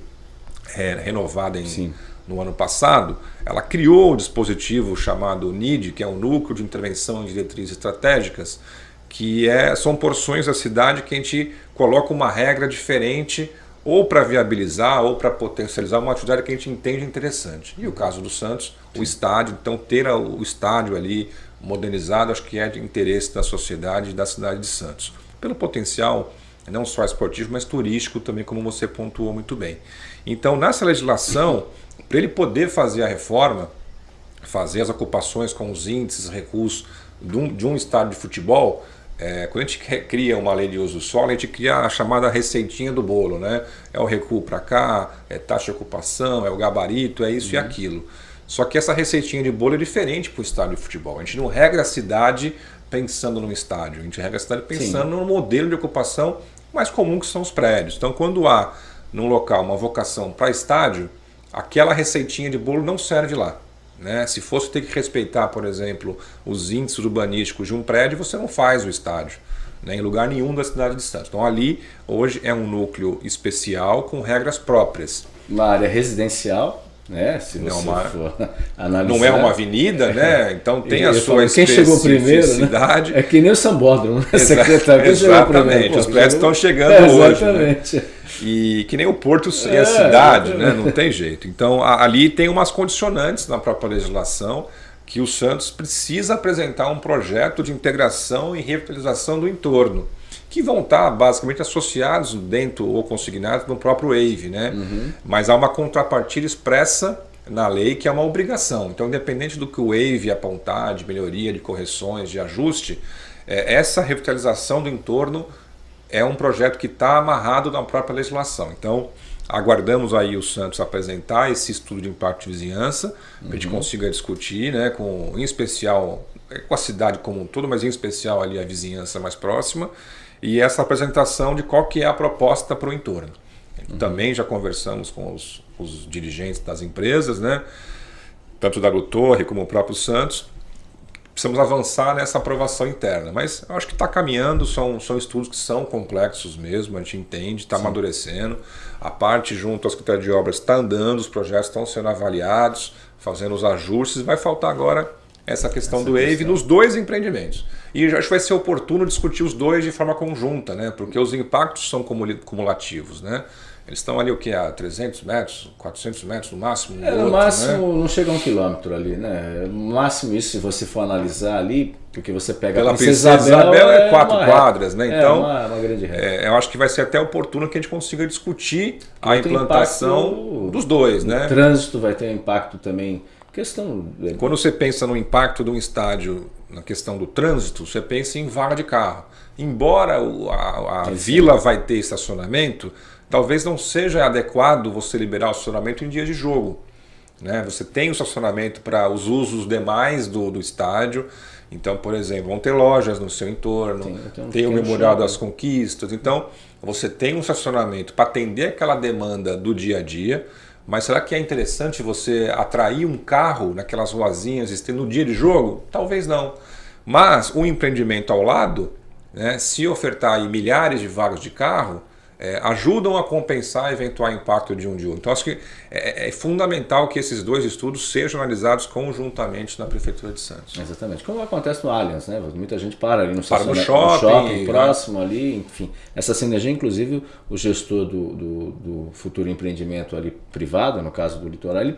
é, renovada em, no ano passado, ela criou o um dispositivo chamado NID, que é o Núcleo de Intervenção em Diretrizes Estratégicas, que é, são porções da cidade que a gente coloca uma regra diferente ou para viabilizar ou para potencializar uma atividade que a gente entende interessante. E o caso do Santos, o estádio, então ter o estádio ali modernizado, acho que é de interesse da sociedade e da cidade de Santos. Pelo potencial não só esportivo, mas turístico também, como você pontuou muito bem. Então, nessa legislação, para ele poder fazer a reforma, fazer as ocupações com os índices, recursos de um, de um estádio de futebol, é, quando a gente cria uma lei de uso do solo, a gente cria a chamada receitinha do bolo, né? É o recuo para cá, é taxa de ocupação, é o gabarito, é isso uhum. e aquilo. Só que essa receitinha de bolo é diferente para o estádio de futebol. A gente não regra a cidade pensando no estádio, a gente regra a cidade pensando Sim. no modelo de ocupação mais comum que são os prédios. Então, quando há num local uma vocação para estádio, aquela receitinha de bolo não serve lá. Né? Se fosse ter que respeitar, por exemplo, os índices urbanísticos de um prédio, você não faz o estádio. Né? Em lugar nenhum da cidade de Santos. Então ali, hoje, é um núcleo especial com regras próprias. Uma área residencial, né? Se não, é uma, não é uma avenida, né? Então tem a sua Quem chegou primeiro, né? É que nem o Sambódromo, né? Secretário. Quem Exatamente, os prédios estão chegando é, hoje. Né? Exatamente. Né? E que nem o Porto e é, a cidade, né? não tem jeito. Então ali tem umas condicionantes na própria legislação que o Santos precisa apresentar um projeto de integração e revitalização do entorno, que vão estar basicamente associados dentro ou consignados no próprio WAVE, né? Uhum. Mas há uma contrapartida expressa na lei que é uma obrigação. Então, independente do que o WAVE apontar de melhoria, de correções, de ajuste, é, essa revitalização do entorno é um projeto que está amarrado na própria legislação. Então, aguardamos aí o Santos apresentar esse estudo de impacto de vizinhança, uhum. para a gente consiga discutir, né, com, em especial é, com a cidade como um todo, mas em especial ali a vizinhança mais próxima, e essa apresentação de qual que é a proposta para o entorno. Uhum. Também já conversamos com os, os dirigentes das empresas, né, tanto da Torre como o próprio Santos, precisamos avançar nessa aprovação interna. Mas eu acho que está caminhando, são, são estudos que são complexos mesmo, a gente entende, está amadurecendo. A parte junto ao Secretaria de Obras está andando, os projetos estão sendo avaliados, fazendo os ajustes. Vai faltar agora essa questão essa do questão. nos dois empreendimentos. E acho que vai ser oportuno discutir os dois de forma conjunta, né? porque os impactos são cumulativos. Né? Eles estão ali o que? A 300 metros, 400 metros no máximo? é, no outro, máximo né? não chega a um quilômetro ali, né? No máximo isso, se você for analisar ali, porque você pega Pela a Princesa, Princesa Isabel, Isabel é, quatro quadras, né? É então, é uma, uma grande é, eu acho que vai ser até oportuno que a gente consiga discutir a implantação impacto, dos dois, né? O trânsito vai ter um impacto também. Questão. Quando você pensa no impacto de um estádio na questão do trânsito, você pensa em vaga de carro. Embora a, a vila vai ter estacionamento, talvez não seja adequado você liberar o estacionamento em dia de jogo. Né? Você tem o estacionamento para os usos demais do, do estádio. Então, por exemplo, vão ter lojas no seu entorno, tem, tem o Memorial das Conquistas. Então, você tem um estacionamento para atender aquela demanda do dia a dia. Mas será que é interessante você atrair um carro naquelas ruazinhas no dia de jogo? Talvez não. Mas um empreendimento ao lado, né, se ofertar milhares de vagas de carro, é, ajudam a compensar eventual impacto de um de outro. Então, acho que é, é, fundamental que esses dois estudos sejam analisados conjuntamente na Prefeitura de Santos. Exatamente. Como acontece no Allianz, né? Muita gente para ali no, para no shopping, no shopping próximo né? ali, enfim. Essa sinergia, inclusive, o gestor do, do, do, futuro empreendimento ali privado, no caso do litoral, ele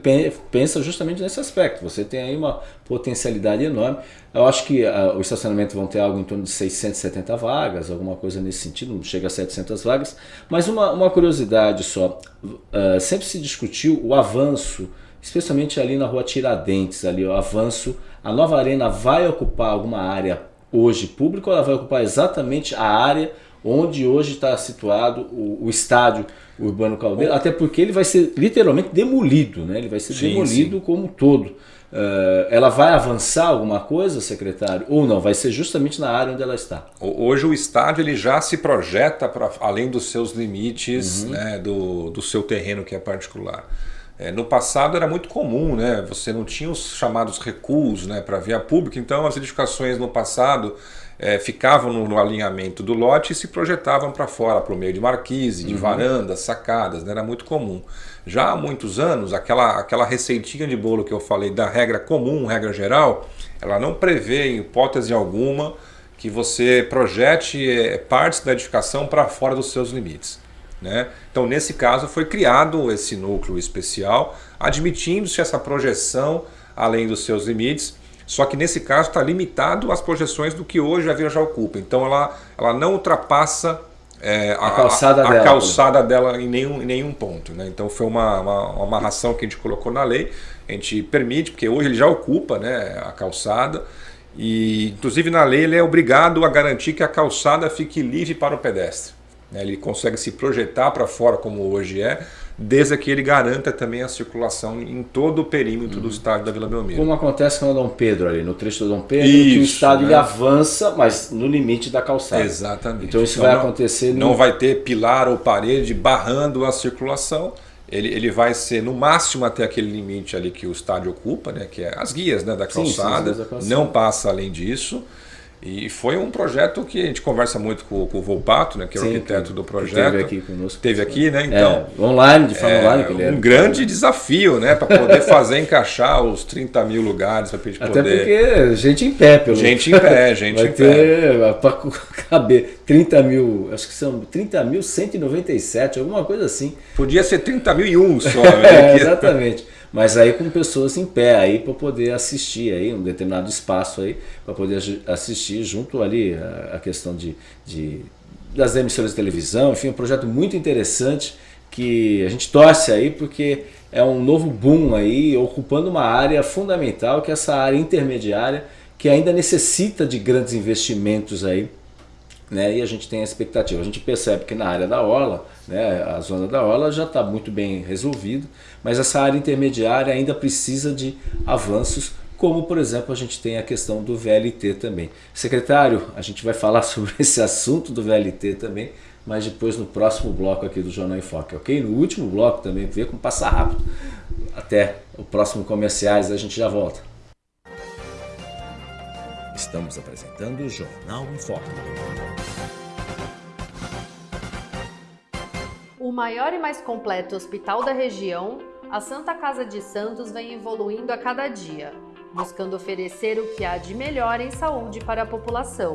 pensa justamente nesse aspecto. Você tem aí uma potencialidade enorme. Eu acho que uh, o estacionamento vão ter algo em torno de 670 vagas, alguma coisa nesse sentido, não chega a 700 vagas. Mas uma, uma curiosidade só, uh, sempre se discutiu o avanço, especialmente ali na rua Tiradentes, ali o avanço, a nova arena vai ocupar alguma área hoje pública ou ela vai ocupar exatamente a área onde hoje está situado o, o, estádio Urbano Caldeira, até porque ele vai ser literalmente demolido, né? ele vai ser sim, demolido sim. como um todo. Uh, ela vai avançar alguma coisa, secretário? Ou não? Vai ser justamente na área onde ela está? Hoje o estádio ele já se projeta para além dos seus limites, uhum. né, do, do seu terreno que é particular. É, no passado era muito comum, né? Você não tinha os chamados recuos né, para via pública, então as edificações no passado é, ficavam no, no, alinhamento do lote e se projetavam para fora, para o meio de marquise, de uhum. varandas, sacadas, né? era muito comum. Já há muitos anos, aquela, aquela receitinha de bolo que eu falei da regra comum, regra geral, ela não prevê em hipótese alguma que você projete é, partes da edificação para fora dos seus limites. Né? Então, nesse caso, foi criado esse núcleo especial, admitindo-se essa projeção além dos seus limites, só que nesse caso está limitado às projeções do que hoje a vila já ocupa. Então, ela, ela não ultrapassa é, a, a, calçada, a, a dela, calçada dela em nenhum, em nenhum ponto. Né? Então, foi uma, uma, uma amarração que a gente colocou na lei, a gente permite, porque hoje ele já ocupa né, a calçada, e inclusive na lei ele é obrigado a garantir que a calçada fique livre para o pedestre. Né? Ele consegue se projetar para fora como hoje é, desde que ele garanta também a circulação em todo o perímetro uhum. do estádio da Vila Belmiro. Como acontece com o Dom Pedro ali, no trecho do Dom Pedro, isso, que o estádio né? avança, mas no limite da calçada. Exatamente. Então isso então, vai não, acontecer... Não no... vai ter pilar ou parede barrando a circulação, ele, ele vai ser no máximo até aquele limite ali que o estádio ocupa, né, que é as guias né, da calçada, sim, sim, da calçada. não passa além disso. E foi um projeto que a gente conversa muito com, com o Volpato, né, que é o Sim, arquiteto do projeto. Teve aqui conosco. Teve aqui, né? Então, é, online, de forma é, online. Que ele um grande desafio, né? Para poder fazer encaixar os 30 mil lugares para gente Até poder. porque gente em pé, pelo Gente em pé, gente Vai em ter, pé. Para caber 30 mil, acho que são 30 mil 197, alguma coisa assim. Podia ser 30 mil e um só, né? é, exatamente mas aí com pessoas em pé aí para poder assistir aí um determinado espaço aí para poder assistir junto ali a, a questão de, de, das emissoras de televisão, enfim, um projeto muito interessante que a gente torce aí porque é um novo boom aí ocupando uma área fundamental que é essa área intermediária que ainda necessita de grandes investimentos aí né, e a gente tem a expectativa. A gente percebe que na área da Orla, né, a zona da Orla já está muito bem resolvido, mas essa área intermediária ainda precisa de avanços, como por exemplo a gente tem a questão do VLT também. Secretário, a gente vai falar sobre esse assunto do VLT também, mas depois no próximo bloco aqui do Jornal em Foque, ok? No último bloco também, ver como passa rápido. Até o próximo comerciais, a gente já volta. Estamos apresentando o Jornal em Foco. O maior e mais completo hospital da região, a Santa Casa de Santos vem evoluindo a cada dia, buscando oferecer o que há de melhor em saúde para a população.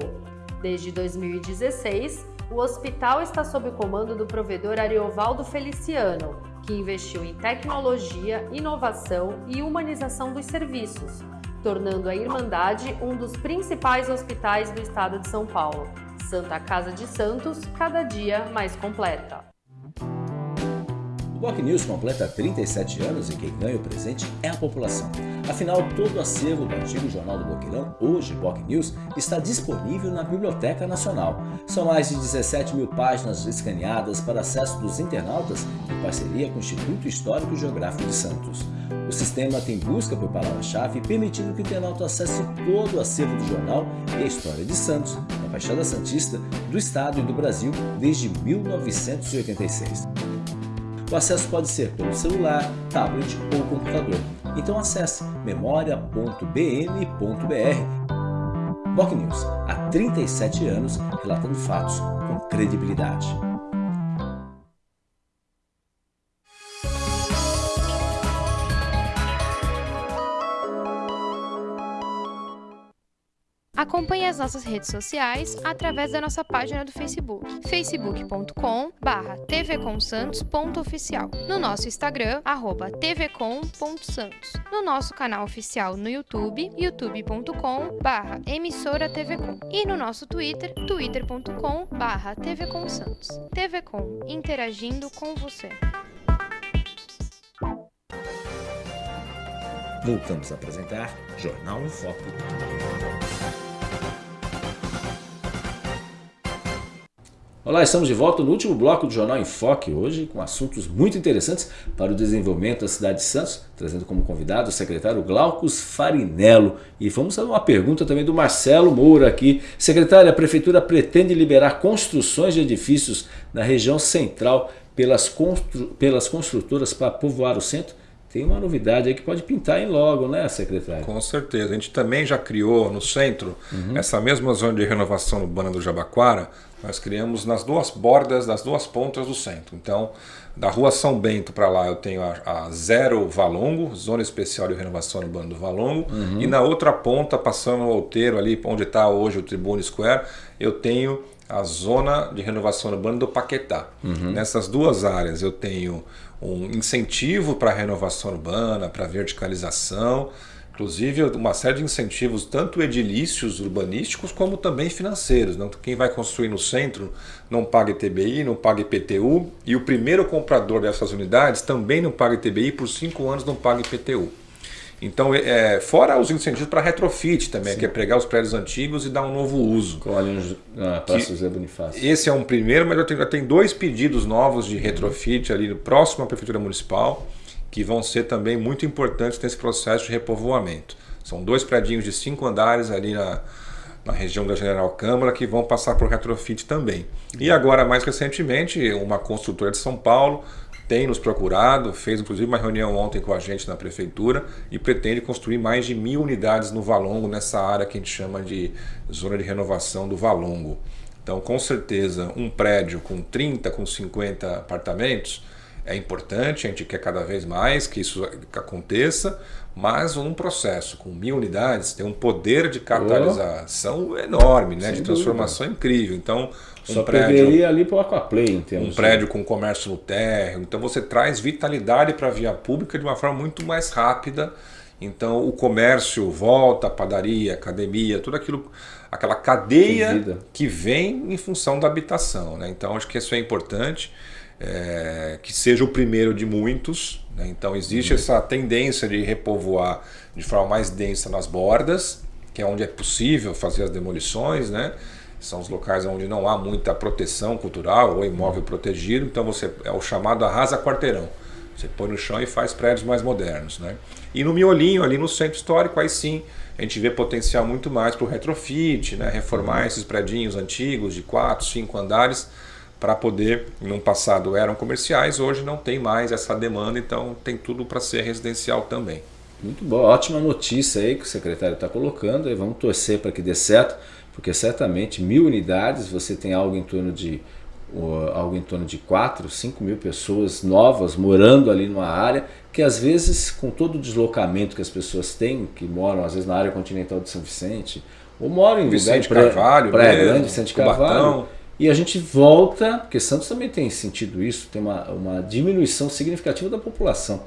Desde 2016, o hospital está sob o comando do provedor Ariovaldo Feliciano, que investiu em tecnologia, inovação e humanização dos serviços, tornando a Irmandade um dos principais hospitais do estado de São Paulo. Santa Casa de Santos, cada dia mais completa. O Boc News completa 37 anos e quem ganha o presente é a população. Afinal, todo o acervo do antigo Jornal do Boqueirão, hoje Boc News, está disponível na Biblioteca Nacional. São mais de 17 mil páginas escaneadas para acesso dos internautas em parceria com o Instituto Histórico e Geográfico de Santos. O sistema tem busca por palavra-chave, permitindo que o internauta acesse todo o acervo do jornal e a história de Santos, na Baixada Santista, do Estado e do Brasil desde 1986. O acesso pode ser pelo celular, tablet ou computador. Então acesse memoria.bm.br. Boc News, há 37 anos, relatando fatos com credibilidade. Acompanhe as nossas redes sociais através da nossa página do Facebook, facebook.com tvcomsantos.oficial, no nosso Instagram, arroba tvcom.santos, no nosso canal oficial no YouTube, youtube.com emissora tvcom e no nosso Twitter, twitter.com tvcomsantos. TVCom, interagindo com você. Voltamos a apresentar Jornal em Foco. Olá, estamos de volta no último bloco do Jornal em Foque, hoje com assuntos muito interessantes para o desenvolvimento da cidade de Santos, trazendo como convidado o secretário Glaucus Farinello. E vamos a uma pergunta também do Marcelo Moura aqui. Secretário, a Prefeitura pretende liberar construções de edifícios na região central pelas, constru pelas construtoras para povoar o centro? Tem uma novidade aí que pode pintar em logo, né, secretário? Com certeza. A gente também já criou no centro uhum. essa mesma zona de renovação urbana do Jabaquara, nós criamos nas duas bordas, das duas pontas do centro. Então, da rua São Bento para lá eu tenho a, a, Zero Valongo, Zona Especial de Renovação Urbana do Valongo, uhum. e na outra ponta, passando o Outeiro ali, onde está hoje o Tribune Square, eu tenho a zona de renovação urbana do Paquetá. Uhum. Nessas duas áreas eu tenho um incentivo para a renovação urbana, para a verticalização, inclusive uma série de incentivos tanto edilícios urbanísticos como também financeiros. Não? Quem vai construir no centro não paga ITBI, não paga IPTU e o primeiro comprador dessas unidades também não paga ITBI por cinco anos não paga IPTU. Então, é, fora os incentivos para retrofit também, Sim. que é pegar os prédios antigos e dar um novo uso. Ali na Praça José Bonifácio. Esse é um primeiro, mas eu tenho, eu tenho dois pedidos novos de retrofit ali próximo à Prefeitura Municipal, que vão ser também muito importantes nesse processo de repovoamento. São dois prédios de cinco andares ali na, na região da General Câmara que vão passar por retrofit também. E agora, mais recentemente, uma construtora de São Paulo tem nos procurado, fez inclusive uma reunião ontem com a gente na prefeitura e pretende construir mais de mil unidades no Valongo, nessa área que a gente chama de zona de renovação do Valongo. Então, com certeza, um prédio com 30, com 50 apartamentos é importante, a gente quer cada vez mais que isso aconteça, mas um processo com mil unidades tem um poder de capitalização oh, enorme, né, de transformação dúvida. incrível. Então, um Só prédio ali para o Aquaplay, entendeu? Um prédio com comércio no térreo. Então você traz vitalidade para a via pública de uma forma muito mais rápida. Então o comércio volta, a padaria, academia, tudo aquilo, aquela cadeia que vem em função da habitação. Né? Então acho que isso é importante, é, que seja o primeiro de muitos. Né? Então existe uhum. essa tendência de repovoar de forma mais densa nas bordas, que é onde é possível fazer as demolições, né? são os locais onde não há muita proteção cultural ou imóvel protegido, então você é o chamado arrasa quarteirão. Você põe no chão e faz prédios mais modernos. Né? E no miolinho, ali no centro histórico, aí sim a gente vê potencial muito mais para o retrofit, né? reformar esses prédios antigos de 4, 5 andares para poder, no passado eram comerciais, hoje não tem mais essa demanda, então tem tudo para ser residencial também. Muito bom, ótima notícia aí que o secretário está colocando, e vamos torcer para que dê certo porque certamente mil unidades você tem algo em torno de uh, algo em torno de 4, 5 mil pessoas novas morando ali numa área que às vezes com todo o deslocamento que as pessoas têm, que moram às vezes na área continental de São Vicente, ou moram em Vicente lugar, Carvalho, Praia mesmo, Grande, Vicente Carvalho, e a gente volta, porque Santos também tem sentido isso, tem uma, uma diminuição significativa da população.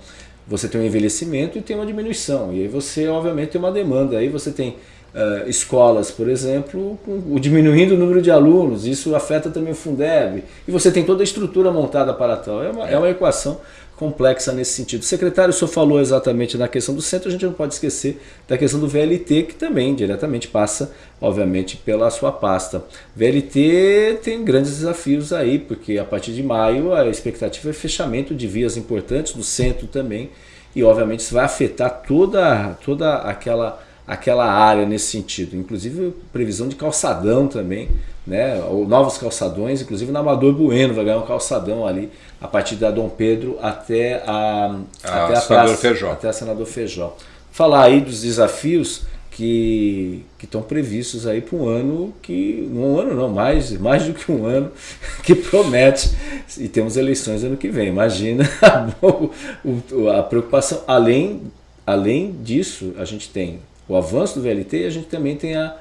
Você tem um envelhecimento e tem uma diminuição, e aí você obviamente tem uma demanda, aí você tem uh, escolas, por exemplo, com, diminuindo o número de alunos, isso afeta também o Fundeb, e você tem toda a estrutura montada para tal. É uma, é uma equação complexa nesse sentido. Secretário, o senhor falou exatamente na questão do centro, a gente não pode esquecer da questão do VLT, que também diretamente passa, obviamente, pela sua pasta. VLT tem grandes desafios aí, porque a partir de maio a expectativa é fechamento de vias importantes, do centro também, e obviamente isso vai afetar toda, toda aquela aquela área nesse sentido. Inclusive previsão de calçadão também, né? Novos calçadões, inclusive na Amador Bueno vai ganhar um calçadão ali a partir da Dom Pedro até a, a até a Senador praça, Feijó. até a Senador Feijó. Falar aí dos desafios que, que estão previstos aí para um ano que um ano não mais mais do que um ano que promete e temos eleições ano que vem imagina a, a preocupação além além disso a gente tem o avanço do VLT, a gente também tem a,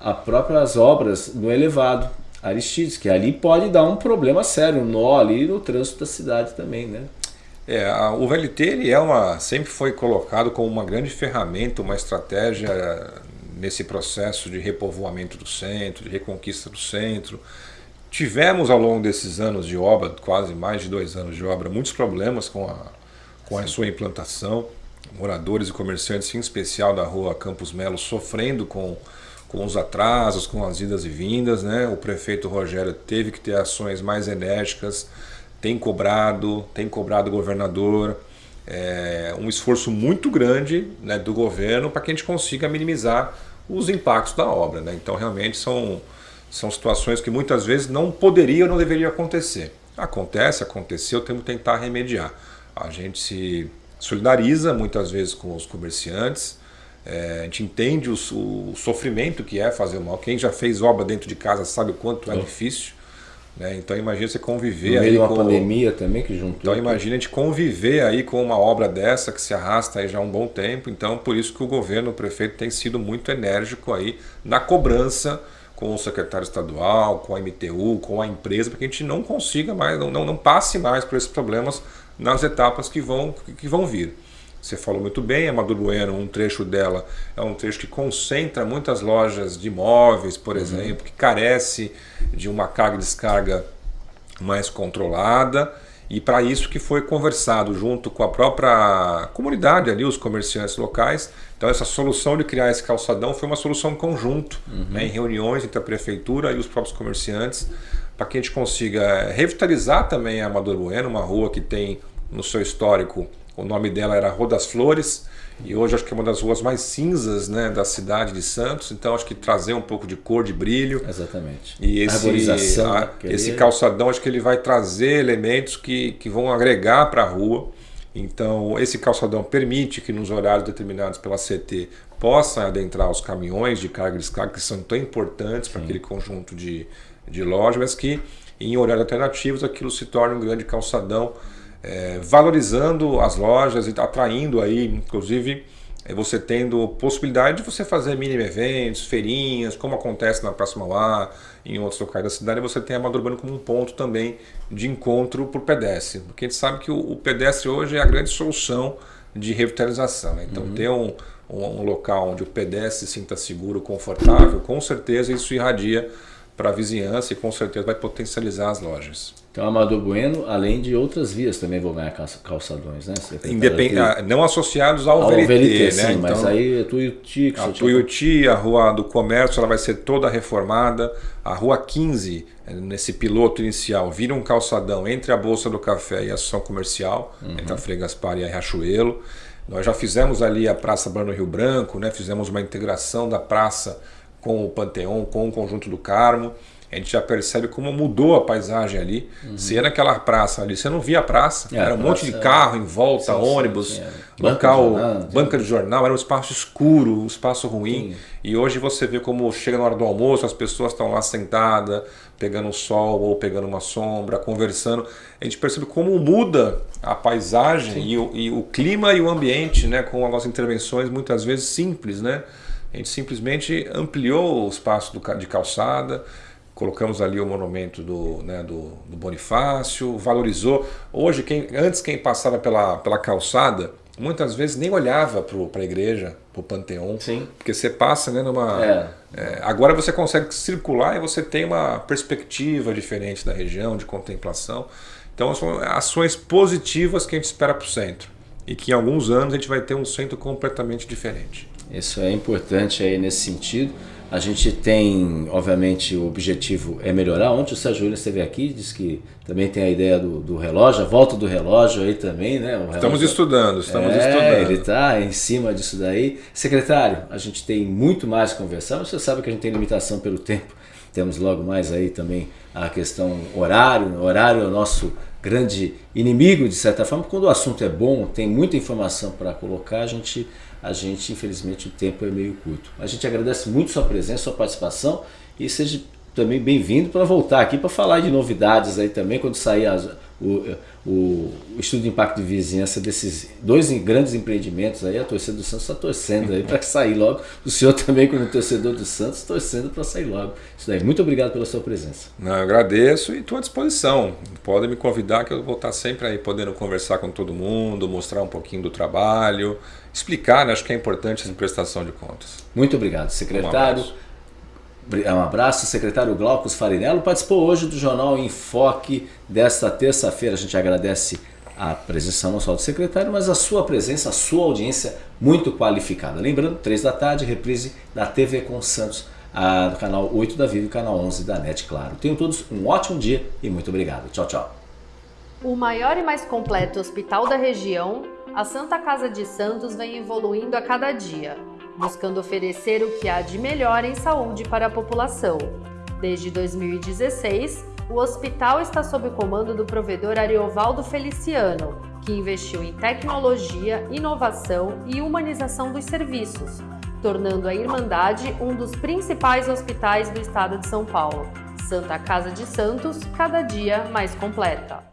a próprias obras no elevado Aristides, que ali pode dar um problema sério, um nó ali no trânsito da cidade também, né? É, o VLT ele é uma, sempre foi colocado como uma grande ferramenta, uma estratégia nesse processo de repovoamento do centro, de reconquista do centro. Tivemos ao longo desses anos de obra, quase mais de dois anos de obra, muitos problemas com a, com a sua implantação moradores e comerciantes, em especial da rua Campos Melo, sofrendo com, com os atrasos, com as idas e vindas. Né? O prefeito Rogério teve que ter ações mais enérgicas, tem cobrado, tem cobrado o governador. É, um esforço muito grande né, do governo para que a gente consiga minimizar os impactos da obra. Né? Então, realmente, são, são situações que muitas vezes não poderiam ou não deveriam acontecer. Acontece, aconteceu, temos que tentar remediar. A gente se solidariza muitas vezes com os comerciantes, é, a gente entende o, o, sofrimento que é fazer o mal. Quem já fez obra dentro de casa sabe o quanto é, é difícil. Né? Então imagina você conviver no meio aí uma com pandemia também que juntou. Então imagina a gente conviver aí com uma obra dessa que se arrasta aí já há um bom tempo. Então por isso que o governo, o prefeito tem sido muito enérgico aí na cobrança com o secretário estadual, com a MTU, com a empresa, para que a gente não consiga mais, não, não, não passe mais por esses problemas nas etapas que vão, que vão vir. Você falou muito bem, a Maduro Bueno, um trecho dela é um trecho que concentra muitas lojas de imóveis, por uhum. exemplo, que carece de uma carga e descarga mais controlada e para isso que foi conversado junto com a própria comunidade ali, os comerciantes locais. Então essa solução de criar esse calçadão foi uma solução conjunto, uhum. né, em reuniões entre a prefeitura e os próprios comerciantes, para que a gente consiga revitalizar também a Amador Bueno, uma rua que tem no seu histórico o nome dela era Rua das Flores e hoje acho que é uma das ruas mais cinzas né, da cidade de Santos. Então acho que trazer um pouco de cor, de brilho. Exatamente. E esse, a, esse calçadão acho que ele vai trazer elementos que, que vão agregar para a rua. Então esse calçadão permite que nos horários determinados pela CT possam adentrar os caminhões de carga e descarga que são tão importantes para aquele conjunto de, de lojas, mas que em horários alternativos aquilo se torna um grande calçadão é, valorizando as lojas e atraindo aí, inclusive, é, você tendo possibilidade de você fazer mini eventos, feirinhas, como acontece na Praça Mauá, em outros locais da cidade, você tem a Amador Urbano como um ponto também de encontro para o pedestre, porque a gente sabe que o, o, pedestre hoje é a grande solução de revitalização. Né? Então, uhum. ter um, um, um local onde o pedestre se sinta seguro, confortável, com certeza isso irradia para a vizinhança e com certeza vai potencializar as lojas. Então, Amador Bueno, além de outras vias, também vão ganhar calçadões, né? Independ... Ah, não associados ao, ao VLT, VLT, né? Sim, então, mas aí é Tuiuti... A Tuiuti, a Rua do Comércio, ela vai ser toda reformada. A Rua 15, eh, nesse piloto inicial, vira um calçadão entre a Bolsa do Café e a Associação Comercial, uhum. entre a Frei Gaspar e a Riachuelo. Nós já fizemos ali a Praça Bruno Rio Branco, né? fizemos uma integração da praça com o Panteão, com o Conjunto do Carmo a gente já percebe como mudou a paisagem ali. Uhum. Você ia naquela praça ali, você não via a praça, é, era um praça, monte de carro em volta, sim, ônibus, sim, sim, local, banca de, jornal, banca de jornal, era um espaço escuro, um espaço ruim. E hoje você vê como chega na hora do almoço, as pessoas estão lá sentadas, pegando um sol ou pegando uma sombra, conversando. A gente percebe como muda a paisagem e o, e o, clima e o ambiente, né, com algumas intervenções muitas vezes simples, né? A gente simplesmente ampliou o espaço do, de calçada, colocamos ali o monumento do, né, do, do, Bonifácio, valorizou. Hoje, quem, antes quem passava pela, pela calçada, muitas vezes nem olhava para a igreja, para o Panteão, Sim. porque você passa né, numa... É. É, agora você consegue circular e você tem uma perspectiva diferente da região, de contemplação. Então são ações positivas que a gente espera para o centro e que em alguns anos a gente vai ter um centro completamente diferente. Isso é importante aí nesse sentido. A gente tem, obviamente, o objetivo é melhorar. Ontem o Sérgio Williams esteve aqui, disse que também tem a ideia do, do relógio, a volta do relógio aí também, né? Relógio... Estamos estudando, estamos é, estudando. Ele está em cima disso daí. Secretário, a gente tem muito mais a conversar, você sabe que a gente tem limitação pelo tempo. Temos logo mais aí também a questão horário. O horário é o nosso grande inimigo, de certa forma. Quando o assunto é bom, tem muita informação para colocar, a gente a gente, infelizmente, o tempo é meio curto. A gente agradece muito sua presença, sua participação e seja também bem-vindo para voltar aqui para falar de novidades aí também, quando sair as, o, o, estudo de impacto de vizinhança desses dois grandes empreendimentos aí, a torcida do Santos está torcendo aí para sair logo. O senhor também, como torcedor do Santos, torcendo para sair logo. Isso daí. Muito obrigado pela sua presença. Não, eu agradeço e estou à disposição. Podem me convidar que eu vou estar sempre aí podendo conversar com todo mundo, mostrar um pouquinho do trabalho explicar, né? acho que é importante essa prestação de contas. Muito obrigado, secretário. Um abraço, secretário Glaucus Farinello. Participou hoje do Jornal Enfoque desta terça-feira. A gente agradece a presença não só do secretário, mas a sua presença, a sua audiência muito qualificada. Lembrando, três da tarde, reprise da TV com Santos, a, do canal 8 da Vivo e canal 11 da NET, claro. Tenham todos um ótimo dia e muito obrigado. Tchau, tchau. O maior e mais completo hospital da região a Santa Casa de Santos vem evoluindo a cada dia, buscando oferecer o que há de melhor em saúde para a população. Desde 2016, o hospital está sob o comando do provedor Ariovaldo Feliciano, que investiu em tecnologia, inovação e humanização dos serviços, tornando a Irmandade um dos principais hospitais do estado de São Paulo. Santa Casa de Santos, cada dia mais completa.